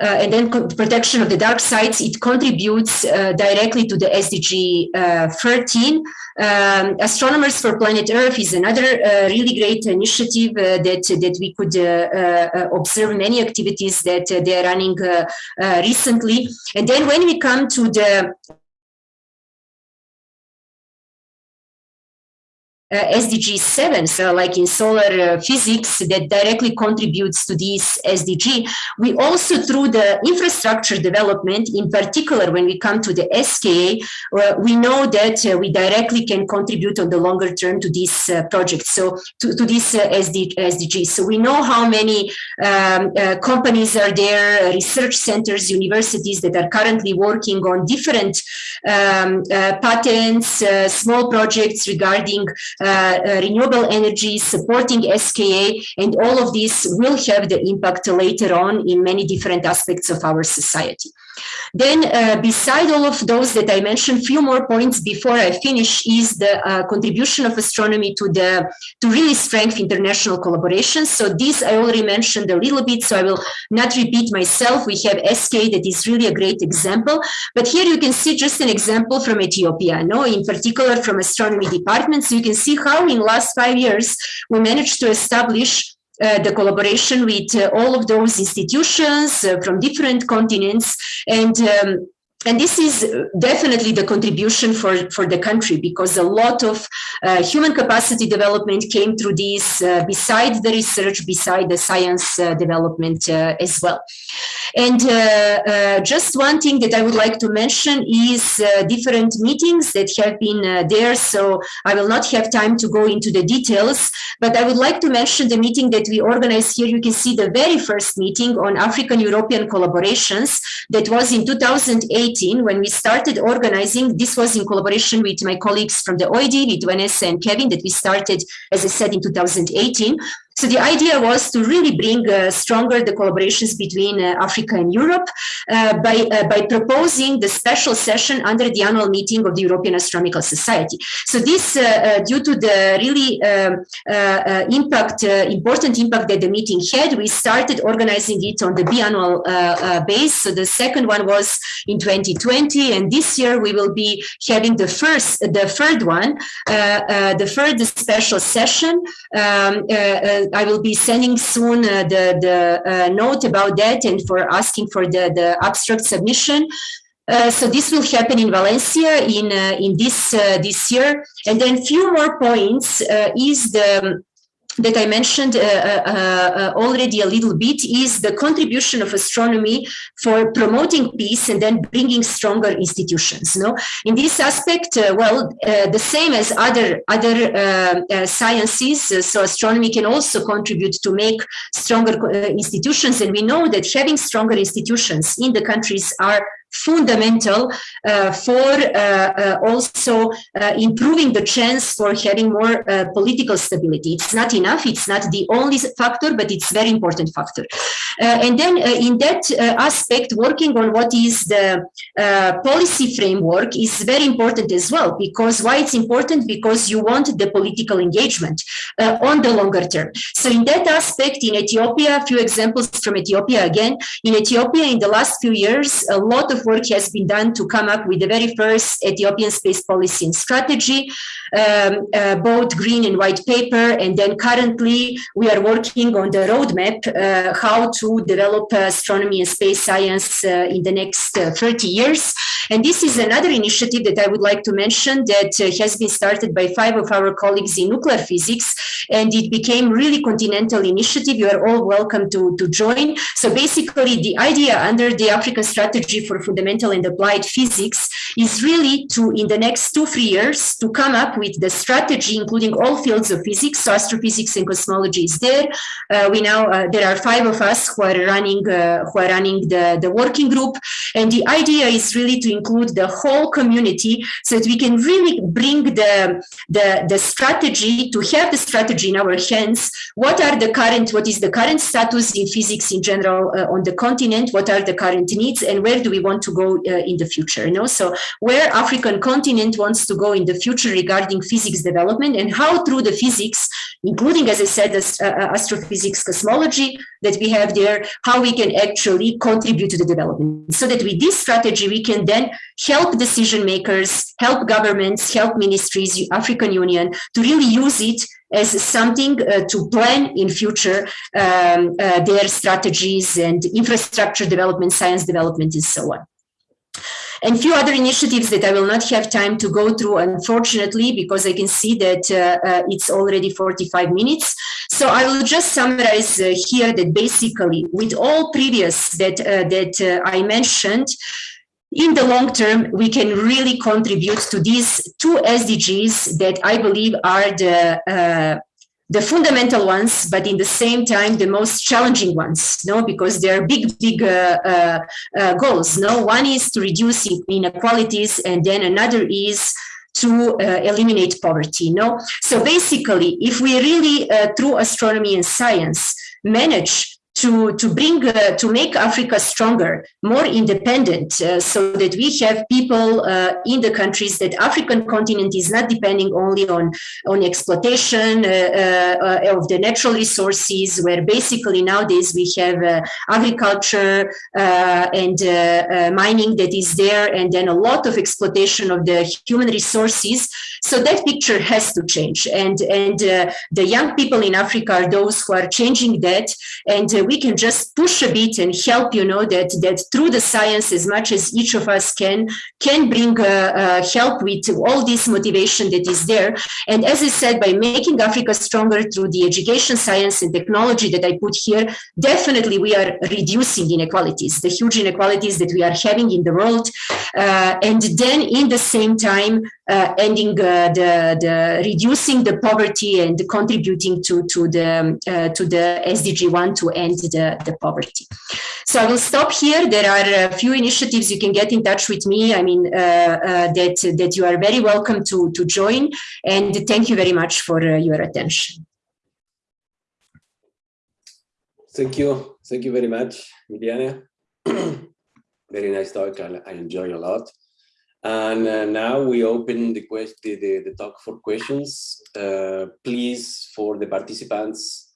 uh, and then protection of the dark sites, it contributes uh, directly to the SDG uh, 13. Um, Astronomers for Planet Earth is another uh, really great initiative uh, that, that we could uh, observe many activities that they are running recently. And then when we come to the SDG 7, so like in solar uh, physics that directly contributes to this SDG. We also, through the infrastructure development, in particular, when we come to the SKA, uh, we know that uh, we directly can contribute on the longer term to this uh, project, so to, to this uh, SD, SDG. So we know how many um, companies are there, research centers, universities that are currently working on different um, patents, small projects regarding uh, uh, Uh, uh, renewable energy, supporting SKA, and all of this will have the impact later on in many different aspects of our society. Then uh, beside all of those that I mentioned, a few more points before I finish is the uh, contribution of astronomy to the to really strengthen international collaboration. So this I already mentioned a little bit, so I will not repeat myself. We have SKA that is really a great example, but here you can see just an example from Ethiopia, no, in particular from astronomy department. So you can see how in last five years we managed to establish uh, the collaboration with uh, all of those institutions uh, from different continents. And um, and this is definitely the contribution for, for the country because a lot of uh, human capacity development came through this uh, beside the research, beside the science uh, development uh, as well. And uh, uh, just one thing that I would like to mention is different meetings that have been there. So I will not have time to go into the details, but I would like to mention the meeting that we organized here. You can see the very first meeting on African-European collaborations that was in 2008 2018, when we started organizing, this was in collaboration with my colleagues from the OAD, with Vanessa and Kevin, that we started, as I said, in 2018. So the idea was to really bring uh, stronger the collaborations between uh, Africa and Europe uh, by, uh, by proposing the special session under the annual meeting of the European Astronomical Society. So this, uh, uh, due to the really um, impact, important impact that the meeting had, we started organizing it on the biannual base. So the second one was in 2020, and this year we will be having the first, the third one, the third special session. Um, I will be sending soon uh, the, the uh, note about that and for asking for the, the abstract submission. Uh, so this will happen in Valencia in uh, in this uh, this year, and then few more points uh, is the that I mentioned uh, uh, uh, already a little bit is the contribution of astronomy for promoting peace and then bringing stronger institutions. No, in this aspect, uh, well, uh, the same as other other sciences. so astronomy can also contribute to make stronger institutions, and we know that having stronger institutions in the countries are fundamental uh, for uh, uh, also improving the chance for having more political stability. It's not enough, it's not the only factor, but it's very important factor. And then in that aspect, working on what is the policy framework is very important as well, because why it's important? Because you want the political engagement on the longer term. So in that aspect, in Ethiopia, a few examples from Ethiopia again, in Ethiopia in the last few years, a lot of work has been done to come up with the very first Ethiopian space policy and strategy, um, uh, both green and white paper. And then currently we are working on the roadmap, uh, how to develop astronomy and space science uh, in the next uh, 30 years. And this is another initiative that I would like to mention that uh, has been started by five of our colleagues in nuclear physics. And it became really continental initiative. You are all welcome to, to join. So basically the idea under the African strategy for fundamental and applied physics is really to, in the next two, three years, to come up with the strategy, including all fields of physics. So astrophysics and cosmology is there. Uh, we now, uh, there are five of us who are running, uh, who are running the, the working group. And the idea is really to include the whole community so that we can really bring the, the, the strategy, to have the strategy in our hands. What are the current, what is the current status in physics in general uh, on the continent? What are the current needs and where do we want to go uh, in the future? You know, so where African continent wants to go in the future regarding physics development and how through the physics, including, as I said, as, uh, uh, astrophysics cosmology that we have there, how we can actually contribute to the development. So that with this strategy, we can then help decision makers, help governments, help ministries, African Union to really use it as something uh, to plan in future um, uh, their strategies and infrastructure development, science development, and so on and few other initiatives that I will not have time to go through, unfortunately, because I can see that uh, uh, it's already 45 minutes. So I will just summarize uh, here that basically with all previous that, uh, that I mentioned, in the long term, we can really contribute to these two SDGs that I believe are the the fundamental ones, but in the same time, the most challenging ones, no, because they are big, big uh, uh, uh, goals. No, one is to reduce inequalities, and then another is to uh, eliminate poverty. No, so basically, if we really, uh, through astronomy and science, manage to, to bring, uh, to make Africa stronger, more independent, uh, so that we have people uh, in the countries that African continent is not depending only on, on exploitation uh, uh, of the natural resources, where basically nowadays we have uh, agriculture and mining that is there, and then a lot of exploitation of the human resources. So that picture has to change. And, and the young people in Africa are those who are changing that. And we can just push a bit and help, you know, that, that through the science, as much as each of us can, can bring uh, uh, help with all this motivation that is there. And as I said, by making Africa stronger through the education, science and technology that I put here, definitely we are reducing inequalities, the huge inequalities that we are having in the world. Uh, and then in the same time, uh, ending uh, the, the reducing the poverty and contributing to, to the uh, to the SDG 1 to end the, the poverty. So I will stop here. There are a few initiatives you can get in touch with me. I mean, uh, uh, that, that you are very welcome to, to join. And thank you very much for your attention. Thank you. Thank you very much, Mirjana. very nice talk. I, I enjoy a lot. And uh, now we open the, quest the, the, the talk for questions. Uh, please, for the participants,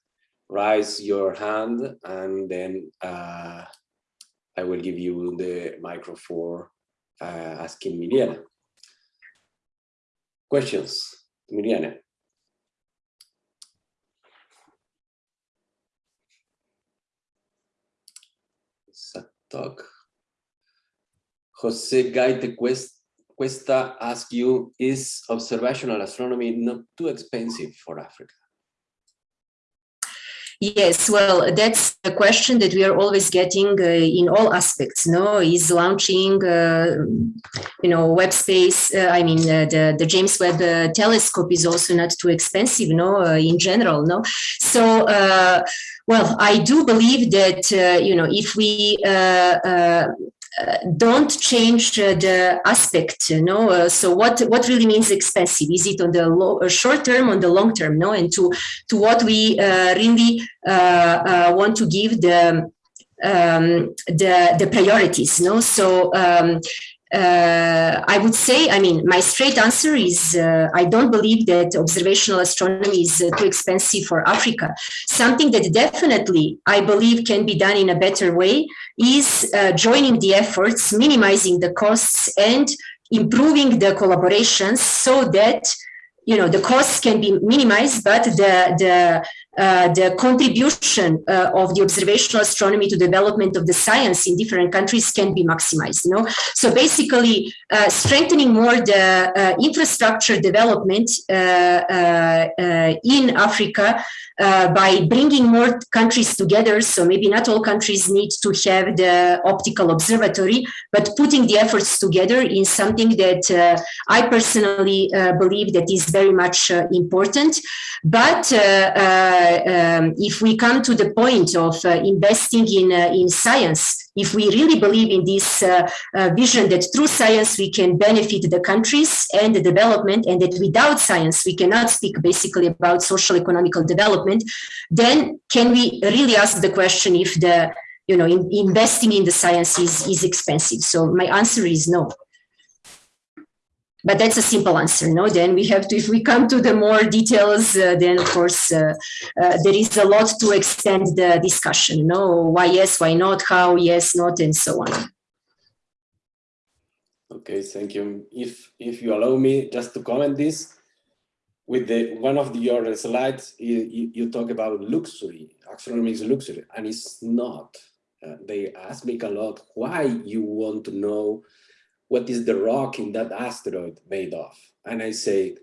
raise your hand and then uh, I will give you the microphone for uh, asking Mirjana. Questions, Mirjana. Talk. Jose Gaite Cuesta ask you, is observational astronomy not too expensive for Africa? Yes, well, that's a question that we are always getting uh, in all aspects. No, is launching, uh, you know, web space. Uh, I mean, uh, the the James Webb uh, Telescope is also not too expensive. No, uh, in general. No, so. well, I do believe that you know if we don't change uh, the aspect you know? Uh, so what what really means expensive? Is it on the low, uh, short term on the long term no? And to to what we really want to give the um, the the priorities no? So um, uh, I would say, I mean, my straight answer is uh, I don't believe that observational astronomy is uh, too expensive for Africa. Something that definitely I believe can be done in a better way is uh, joining the efforts, minimizing the costs and improving the collaborations so that you know the costs can be minimized, but the the uh, the contribution uh, of the observational astronomy to development of the science in different countries can be maximized. You know, so basically uh, strengthening more the uh, infrastructure development uh, in Africa by bringing more countries together. So maybe not all countries need to have the optical observatory, but putting the efforts together in something that I personally believe that is very much important. But um, if we come to the point of uh, investing in, uh, in science, if we really believe in this uh, uh, vision that through science we can benefit the countries and the development and that without science we cannot speak basically about social economical development, then can we really ask the question if the you know in, investing in the science is, is expensive? So my answer is no but that's a simple answer no? Then we have to if we come to the more details uh, then of course uh, uh, there is a lot to extend the discussion no? Why yes why not? How yes not and so on. Okay thank you. If if you allow me just to comment this with the one of the, your slides you, you talk about luxury astronomy is luxury and it's not. Uh, they ask me a lot why you want to know what is the rock in that asteroid made of? And I say,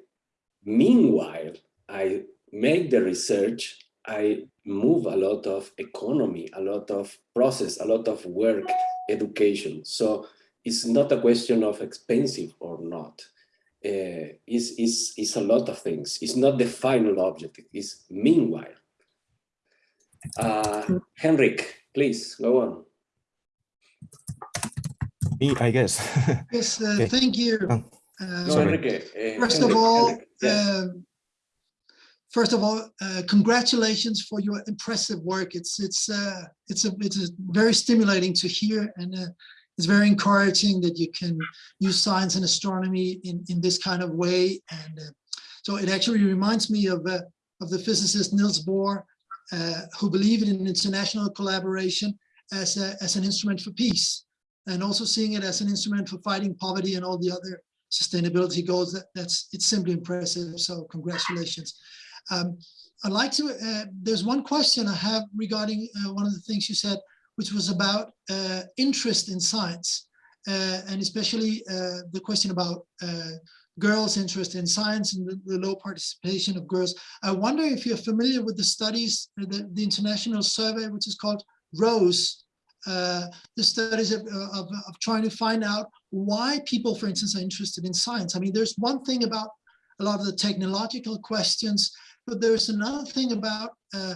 meanwhile, I make the research, I move a lot of economy, a lot of process, a lot of work, education. So it's not a question of expensive or not. Uh, it's, it's, it's a lot of things. It's not the final objective, it's meanwhile. Uh, Henrik, please go on. Me, I guess. yes, uh, okay. thank you. Oh, uh, Enrique, uh, first Enrique, of all, Enrique, yes. Um, first of all, uh, congratulations for your impressive work. It's it's uh, it's a it's a very stimulating to hear, and uh, it's very encouraging that you can use science and astronomy in in this kind of way. And uh, so it actually reminds me of uh, of the physicist Niels Bohr, uh, who believed in international collaboration as a, as an instrument for peace, and also seeing it as an instrument for fighting poverty and all the other sustainability goals. That, that's it's simply impressive. So congratulations. Um, I'd like to, uh, there's one question I have regarding uh, one of the things you said, which was about uh, interest in science, uh, and especially uh, the question about uh, girls' interest in science and the, the, low participation of girls. I wonder if you're familiar with the studies, the, the international survey, which is called ROSE, the studies of, of, of trying to find out why people, for instance, are interested in science. I mean, there's one thing about a lot of the technological questions but there's another thing about uh,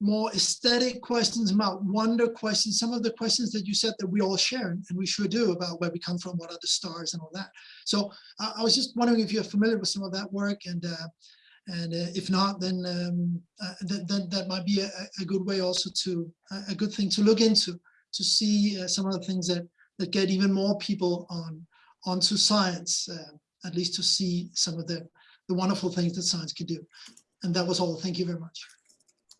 more aesthetic questions, about wonder questions, some of the questions that you said that we all share, and we sure do, about where we come from, what are the stars and all that. So uh, I was just wondering if you're familiar with some of that work, and uh, and uh, if not, then um, uh, th th that might be a, a, good way also to, a good thing to look into, to see uh, some of the things that, that get even more people on onto science, at least to see some of the, the wonderful things that science can do. And that was all. Thank you very much.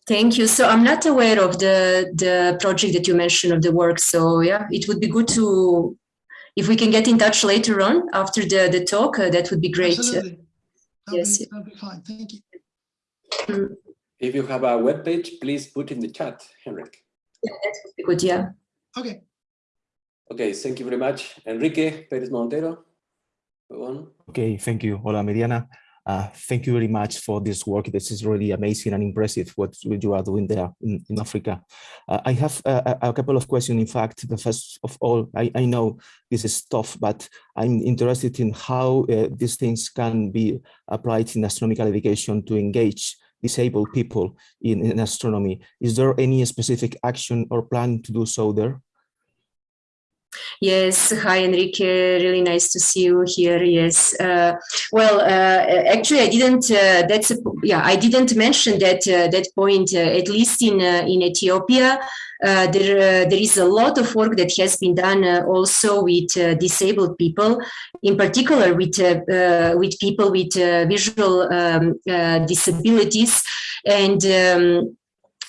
Thank you. So I'm not aware of the, the project that you mentioned of the work. So yeah, it would be good to, if we can get in touch later on after the, the talk, uh, that would be great. Absolutely. That'll yes. Be, that'll be fine. Thank you. Mm. If you have a web page, please put in the chat, Henrik. Yeah, that would be good, yeah. Okay. Okay, thank you very much. Enrique Perez Montero, go on. Okay, thank you. Hola, Mariana. Uh, thank you very much for this work. This is really amazing and impressive what you are doing there in, in Africa. Uh, I have a, a, couple of questions. In fact, the first of all, I, I know this is tough, but I'm interested in how uh, these things can be applied in astronomical education to engage disabled people in, in astronomy. Is there any specific action or plan to do so there? Yes, hi Enrique, really nice to see you here. Yes, uh, well, uh, actually, I didn't. Uh, that's a, yeah, I didn't mention that uh, that point. Uh, at least in uh, in Ethiopia, there there is a lot of work that has been done also with disabled people, in particular with with people with visual um, disabilities, and. Um,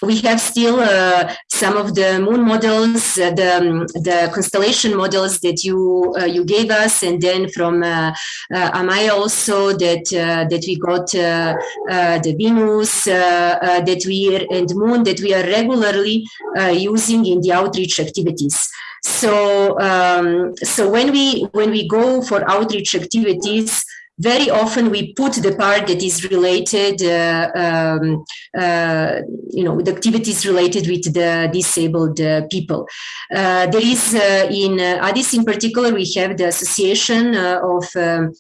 we have still uh, some of the moon models, uh, the, um, the constellation models that you uh, you gave us, and then from Amaya also that that we got the Venus that we and Moon that we are regularly using in the outreach activities. So um, so when we when we go for outreach activities, very often we put the part that is related, uh, um, uh, you know, the activities related with the disabled uh, people. Uh, there is uh, in uh, Addis in particular, we have the Association of um,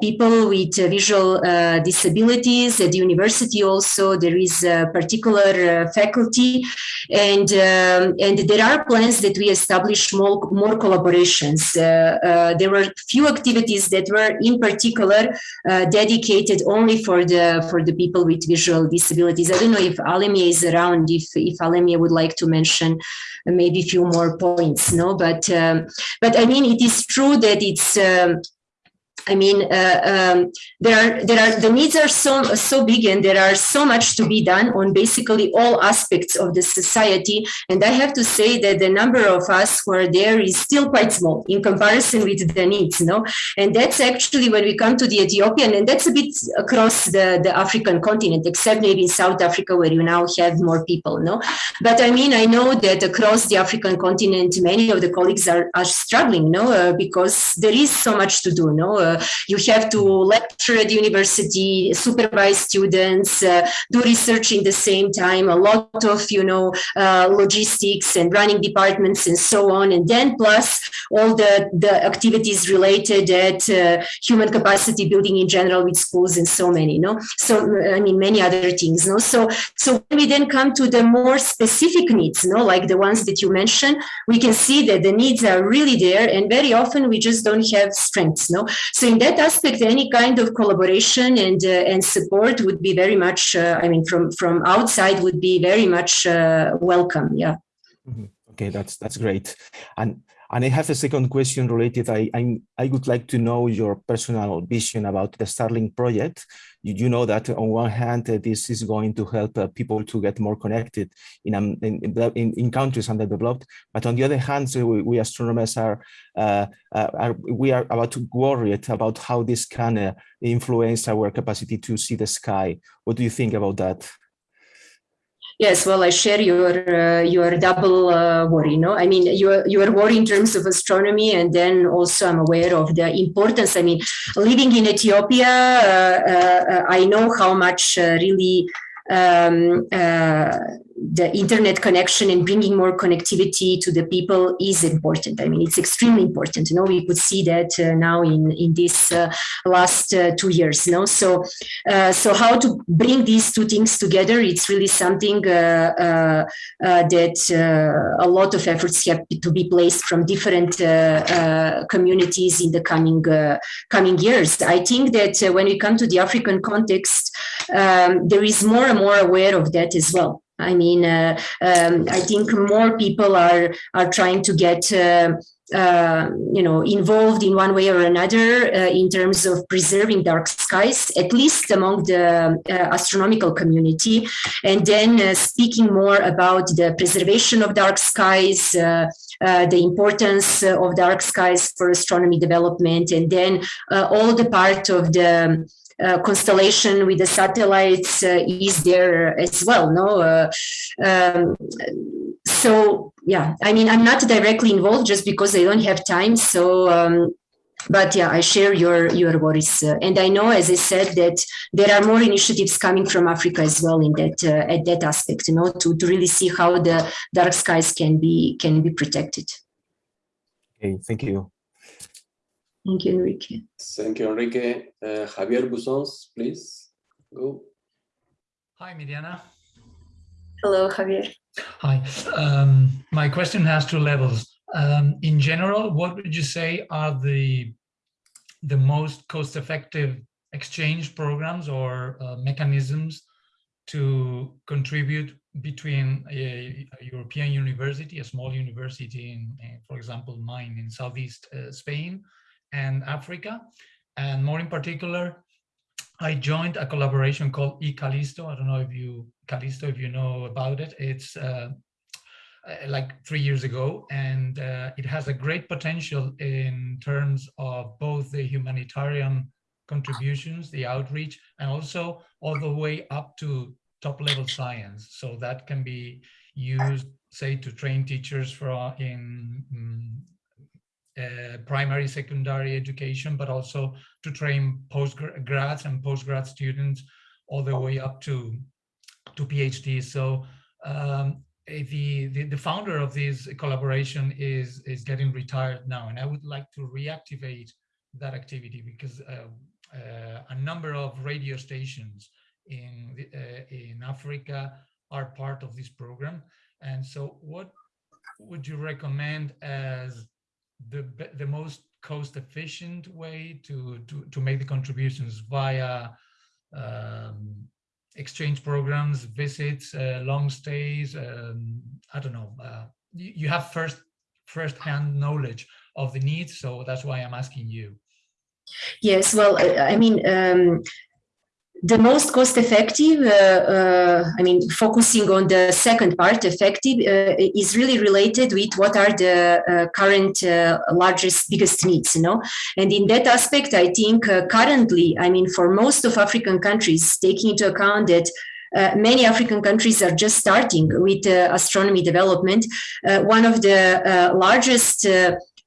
People with Visual Disabilities at the university also. There is a particular faculty and, um, and there are plans that we establish more, more collaborations. there were few activities that were in particular uh, dedicated only for the for the people with visual disabilities. I don't know if Alemiye is around, if, if Alemiye would like to mention maybe a few more points, no? But, um, but I mean, it is true that it's, um, I mean, uh, um, there are there are the needs are so so big, and there are so much to be done on basically all aspects of the society. And I have to say that the number of us who are there is still quite small in comparison with the needs. No, and that's actually when we come to the Ethiopian, and that's a bit across the the African continent, except maybe in South Africa where you now have more people. No, but I mean, I know that across the African continent, many of the colleagues are are struggling. No, uh, because there is so much to do. No. Uh, you have to lecture at university, supervise students, uh, do research in the same time, a lot of, you know, uh, logistics and running departments and so on. And then plus all the, the activities related at uh, human capacity building in general with schools and so many, no? So, I mean, many other things, no? So, so when we then come to the more specific needs, no? Like the ones that you mentioned, we can see that the needs are really there and very often we just don't have strengths, no? So in that aspect, any kind of collaboration and uh, and support would be very much. Uh, I mean, from from outside would be very much uh, welcome. Yeah. Mm -hmm. Okay, that's that's great. And and I have a second question related. I, I, I would like to know your personal vision about the Starlink project. You, you know that on one hand, uh, this is going to help uh, people to get more connected in, um, in, in, in, countries underdeveloped. But on the other hand, so we, we astronomers are, uh, uh are, we are about to worried about how this can uh, influence our capacity to see the sky. What do you think about that? Yes, well, I share your uh, your double uh, worry. No, I mean your your worry in terms of astronomy, and then also I'm aware of the importance. I mean, living in Ethiopia, uh, uh I know how much uh, really um, uh, the internet connection and bringing more connectivity to the people is important. I mean, it's extremely important. You know, we could see that uh, now in in this uh, last uh, two years. You know, so uh, so how to bring these two things together? It's really something uh, that a lot of efforts have to be placed from different communities in the coming coming years. I think that when we come to the African context, um, there is more and more aware of that as well. I mean, uh, um, I think more people are are trying to get. Uh, uh, you know, involved in one way or another uh, in terms of preserving dark skies, at least among the uh, astronomical community, and then uh, speaking more about the preservation of dark skies, the importance of dark skies for astronomy development, and then all the part of the uh, constellation with the satellites uh, is there as well. No, uh, um, so yeah, I mean, I'm not directly involved just because I don't have time. So. Um, but yeah, I share your your worries, uh, and I know, as I said, that there are more initiatives coming from Africa as well in that uh, at that aspect, you know, to, to really see how the dark skies can be can be protected. Okay, thank you. Thank you, Enrique. Thank you, Enrique. Uh, Javier Busons, please go. Hi, Mirjana. Hello, Javier. Hi. Um, my question has two levels. Um, in general, what would you say are the the most cost-effective exchange programs or uh, mechanisms to contribute between a, a, European university, a small university, in, in, for example, mine in southeast uh, Spain, and Africa. And more in particular, I joined a collaboration called eCallisto. I don't know if you, Callisto, if you know about it. It's uh, uh, like three years ago, and uh, it has a great potential in terms of both the humanitarian contributions, the outreach, and also all the way up to top level science. So that can be used, say, to train teachers for in um, uh, primary, secondary education, but also to train postgrads and postgrad students all the way up to, to PhD. So um, the, the, the founder of this collaboration is, is getting retired now, and I would like to reactivate that activity because uh, uh, a number of radio stations in, the, uh, in Africa are part of this program. And so what would you recommend as the the most cost efficient way to to to make the contributions via um, exchange programs, visits, uh, long stays. Um, I don't know. Uh, you, you have first first hand knowledge of the needs, so that's why I'm asking you. Yes, well, I mean, um, the most cost effective, uh, uh, I mean, focusing on the second part, effective, uh, is really related with what are the uh, current uh, largest, biggest needs, you know? And in that aspect, I think uh, currently, I mean, for most of African countries, taking into account that uh, many African countries are just starting with uh, astronomy development. Uh, one of the largest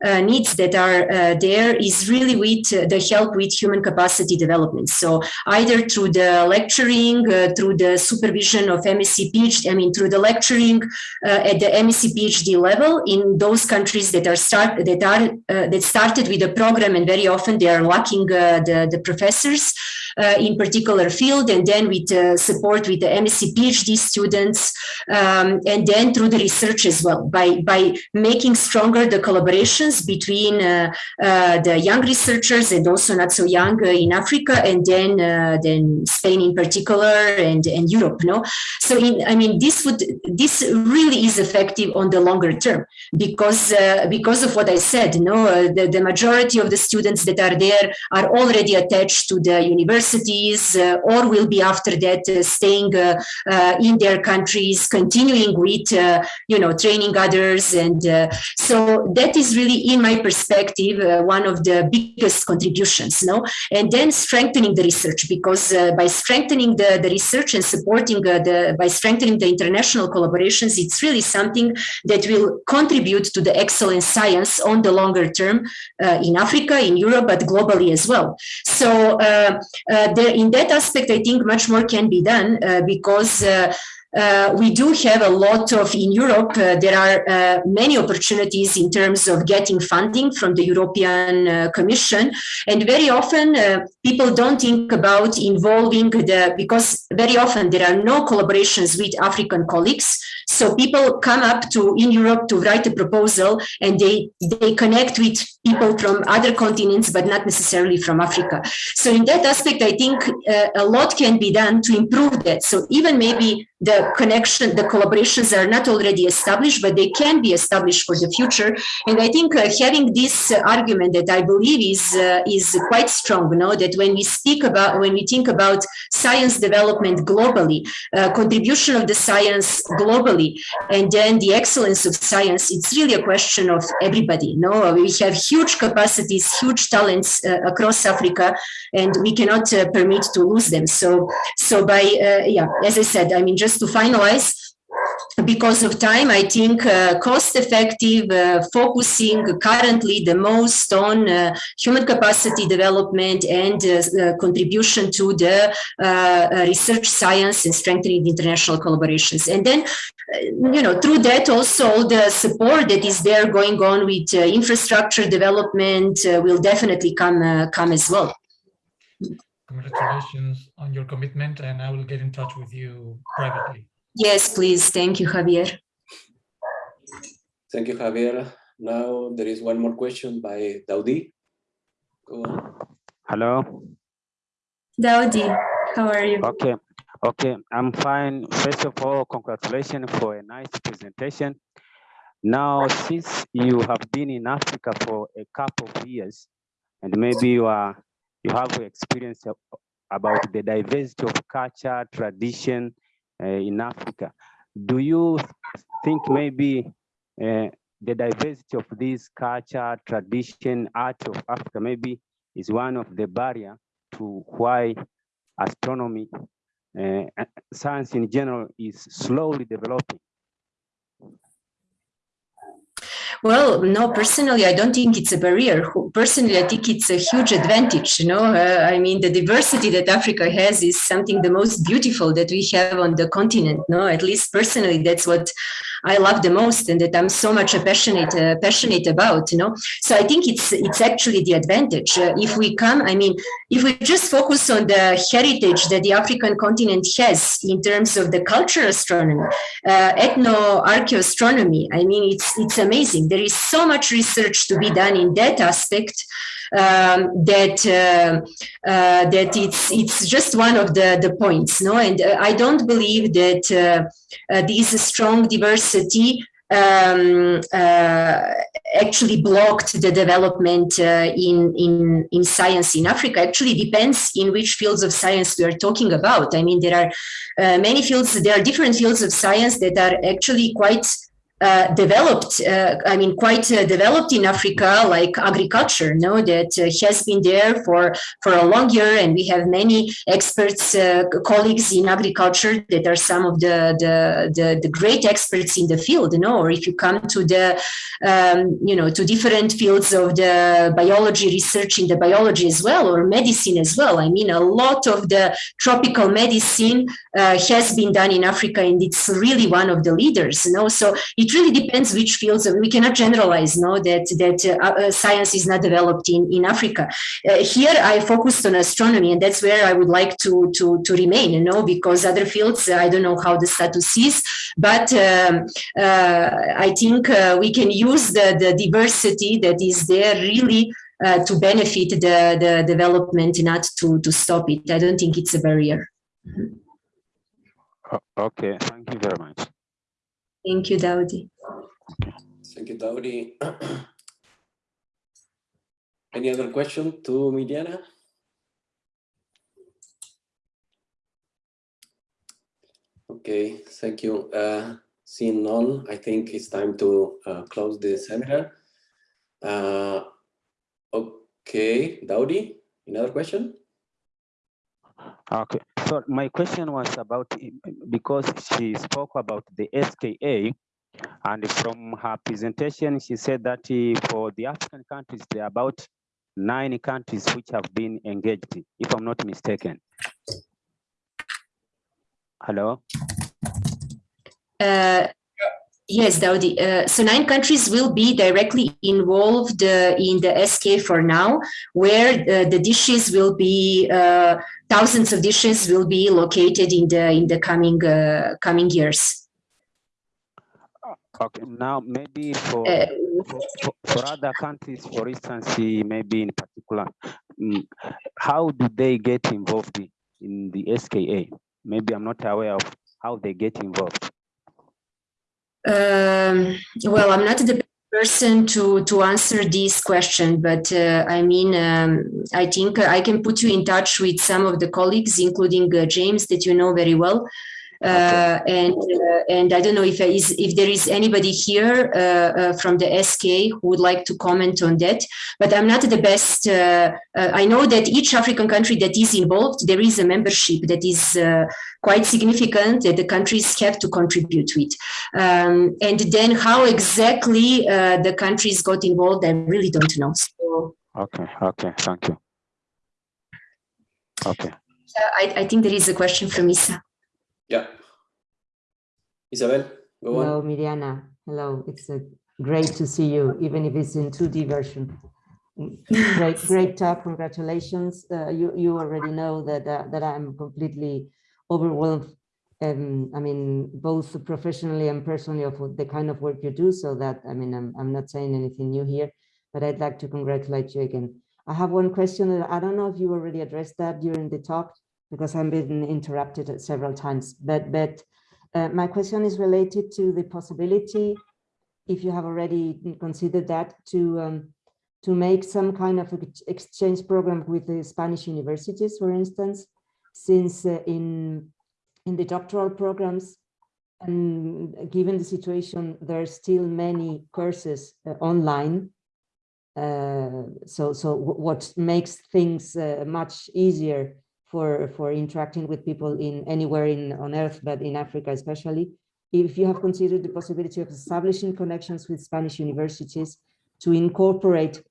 uh, needs that are uh, there is really with uh, the help with human capacity development. So either through the lecturing, through the supervision of MSc PhD, I mean, through the lecturing at the MSc PhD level in those countries that are start that are that started with a program and very often they are lacking the, the professors. Uh, in particular field, and then with uh, support with the MSc PhD students, um, and then through the research as well, by, by making stronger the collaborations between uh, uh, the young researchers and also not so young in Africa, and then, then Spain in particular, and, and Europe, no? So, in, I mean, this would, this really is effective on the longer term, because, because of what I said, no, the, the majority of the students that are there are already attached to the universities uh, or will be after that uh, staying uh, in their countries, continuing with, you know, training others. And so that is really, in my perspective, one of the biggest contributions, no? And then strengthening the research, because by strengthening the, the research and supporting the, by strengthening the international collaborations, it's really something that will contribute to the excellent science on the longer term uh, in Africa, in Europe, but globally as well. So uh, Uh, there, in that aspect, I think much more can be done uh, because uh, uh, we do have a lot of, in Europe, uh, there are uh, many opportunities in terms of getting funding from the European uh, Commission. And very often uh, people don't think about involving the, because very often there are no collaborations with African colleagues. So people come up to, in Europe to write a proposal and they, they connect with people from other continents, but not necessarily from Africa. So in that aspect, I think uh, a lot can be done to improve that. So even maybe the connection, the collaborations are not already established, but they can be established for the future. And I think uh, having this uh, argument that I believe is uh, is quite strong, you know, that when we speak about, when we think about science development globally, uh, contribution of the science globally, and then the excellence of science, it's really a question of everybody. Know, we have huge capacities, huge talents uh, across Africa, and we cannot uh, permit to lose them. So, so by, yeah, as I said, I mean, just just to finalize, because of time, I think uh, cost-effective, uh, focusing currently the most on uh, human capacity development and uh, contribution to the uh, uh, research science and strengthening international collaborations. And then, you know, through that also the support that is there going on with infrastructure development will definitely come, come as well. Congratulations on your commitment and I will get in touch with you privately. Yes, please. Thank you, Javier. Thank you, Javier. Now there is one more question by Daudi. Go on. Hello. Daudi, how are you? Okay. Okay, I'm fine. First of all, congratulations for a nice presentation. Now, since you have been in Africa for a couple of years, and maybe you are you have experience about the diversity of culture, tradition uh, in Africa. Do you think maybe uh, the diversity of this culture, tradition, art of Africa maybe is one of the barrier to why astronomy, uh, science in general is slowly developing? Well, no, personally, I don't think it's a barrier. Personally, I think it's a huge advantage. You know, uh, I mean, the diversity that Africa has is something the most beautiful that we have on the continent. No, at least personally, that's what I love the most, and that I'm so much passionate uh, passionate about. You know, so I think it's it's actually the advantage. Uh, if we come, I mean, if we just focus on the heritage that the African continent has in terms of the cultural astronomy, uh, ethno archaeoastronomy, I mean, it's it's amazing there is so much research to be done in that aspect um, that uh, uh, that it's it's just one of the the points no and uh, i don't believe that uh, uh, this strong diversity um, uh, actually blocked the development in in in science in Africa. Actually, depends in which fields of science we are talking about. I mean, there are many fields. There are different fields of science that are actually quite uh, developed, uh, I mean, quite uh, developed in Africa, like agriculture, no, that uh, has been there for, for a long year. And we have many experts, uh, colleagues in agriculture that are some of the, the, the, the, great experts in the field, you know, or if you come to the, um, you know, to different fields of the biology research in the biology as well, or medicine as well. I mean, a lot of the tropical medicine has been done in Africa and it's really one of the leaders, you know, so it it really depends which fields. We cannot generalize, no, that that uh, science is not developed in in Africa. here, I focused on astronomy, and that's where I would like to to to remain, you know, because other fields, I don't know how the status is, but um, I think we can use the the diversity that is there really uh, to benefit the, the development, not to, to stop it. I don't think it's a barrier. Okay, thank you very much. Thank you, Daudi. Thank you, Daudi. Any other question to Mirjana? Okay, thank you. Uh, seeing none, I think it's time to uh, close the seminar. Uh, okay, Daudi, another question? Okay, so my question was about, because she spoke about the SKA, and from her presentation, she said that for the African countries, there are about nine countries which have been engaged, if I'm not mistaken. Hello? Uh, yes, Daudi. Uh, so nine countries will be directly involved uh, in the SK for now, where uh, the dishes will be, uh, thousands of dishes will be located in the in the coming uh, coming years. Okay, now maybe for, for, for, for, other countries, for instance, maybe in particular, um, how do they get involved in the SKA? Maybe I'm not aware of how they get involved. Um, well, I'm not the person to to answer this question, but uh, I mean, um, I think I can put you in touch with some of the colleagues, including uh, James, that you know very well. Uh, and uh, and I don't know if is if there is anybody here uh, uh, from the SK who would like to comment on that. But I'm not the best. I know that each African country that is involved, there is a membership that is quite significant that the countries have to contribute to it. Um, and then how exactly the countries got involved, I really don't know. So, okay. Okay. Thank you. Okay. I, I think there is a question from Isa. Yeah. Isabel, go Hello, on. Mirjana. Hello. It's a great to see you, even if it's in 2D version. Great, great talk. Congratulations. Uh, you you already know that uh, that I'm completely overwhelmed. Um, I mean, both professionally and personally of the kind of work you do. So that I mean, I'm I'm not saying anything new here, but I'd like to congratulate you again. I have one question. That I don't know if you already addressed that during the talk, because I've been interrupted several times. But, but uh, my question is related to the possibility, if you have already considered that, to um, to make some kind of exchange program with the Spanish universities, for instance, since uh, in in the doctoral programs, and given the situation, there are still many courses uh, online. Uh, so, so what makes things uh, much easier for, for interacting with people in anywhere in on earth, but in Africa especially. If you have considered the possibility of establishing connections with Spanish universities to incorporate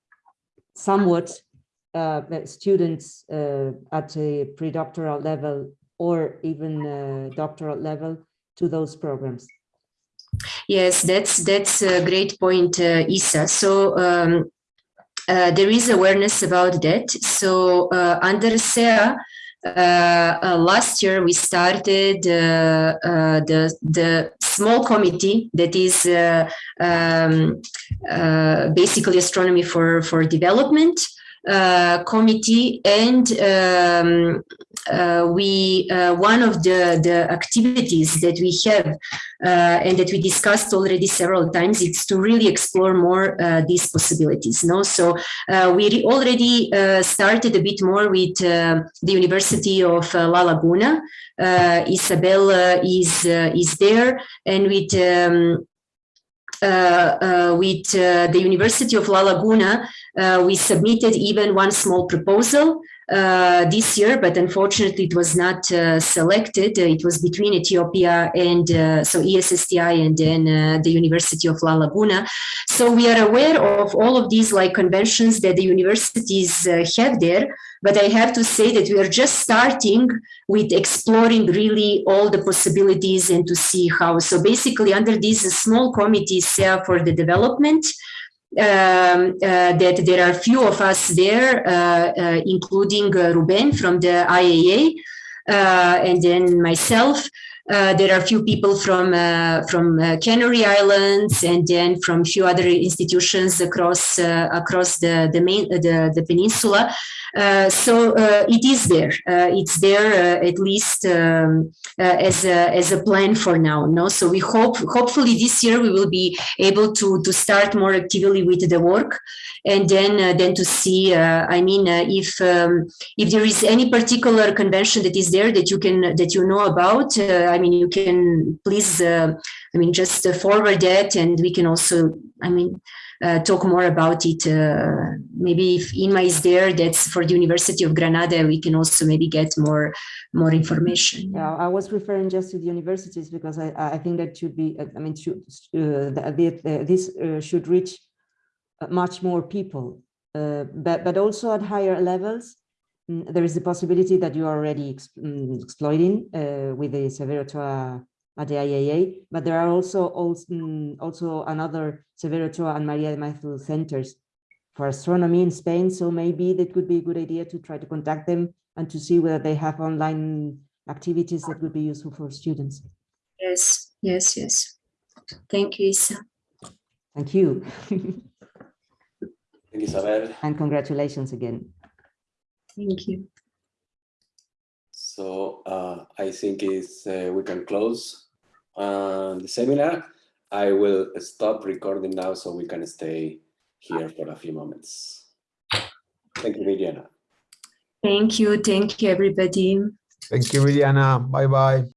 somewhat uh, students uh, at a pre-doctoral level or even doctoral level to those programs. Yes, that's that's a great point, uh, Isa. So um, uh, there is awareness about that. So uh, under SEA, last year we started uh, uh, the the small committee that is uh, um, uh, basically astronomy for for development committee and um, uh, we uh, one of the the activities that we have uh, and that we discussed already several times is to really explore more these possibilities no? So we already started a bit more with the University of La Laguna. Isabel is is there and with um, uh, uh, Uh, uh, with uh, the University of La Laguna, uh, we submitted even one small proposal uh, this year, but unfortunately it was not uh, selected. Uh, It was between Ethiopia and uh, so ESSTI and then uh, the University of La Laguna. So we are aware of all of these like conventions that the universities have there, but I have to say that we are just starting with exploring really all the possibilities and to see how. So basically under this small committee SEA for the development, um, uh, that there are few of us there, uh, uh, including uh, Ruben from the IAA, and then myself. Uh, there are a few people from uh, from uh, Canary Islands, and then from a few other institutions across uh, across the the main the, the peninsula. So it is there. It's there at least um, as a as a plan for now. No, so we hope hopefully this year we will be able to to start more actively with the work, and then uh, then to see. Uh, I mean, uh, if um, if there is any particular convention that is there that you can that you know about, I mean, you can please. I mean, just forward that, and we can also. I mean uh, talk more about it. Uh, maybe if Inma is there, that's for the University of Granada, we can also maybe get more more information. Yeah, I was referring just to the universities because I, I think that should be, I mean, should, uh, this should reach much more people, uh, but, but also at higher levels. mm, There is the possibility that you are already ex- mm, exploiting uh, with the Severo at the IAA, but there are also also, mm, also another Severo and Maria de Maeztu centers for astronomy in Spain. So maybe that could be a good idea to try to contact them and to see whether they have online activities that would be useful for students. Yes, yes, yes. Thank you, Isa. Thank you. Thank you, Isabel. and congratulations again. Thank you. So uh, I think it's, uh, we can close uh, the seminar. I will stop recording now so we can stay here for a few moments. Thank you, Mirjana. Thank you. Thank you, everybody. Thank you, Mirjana. Bye bye.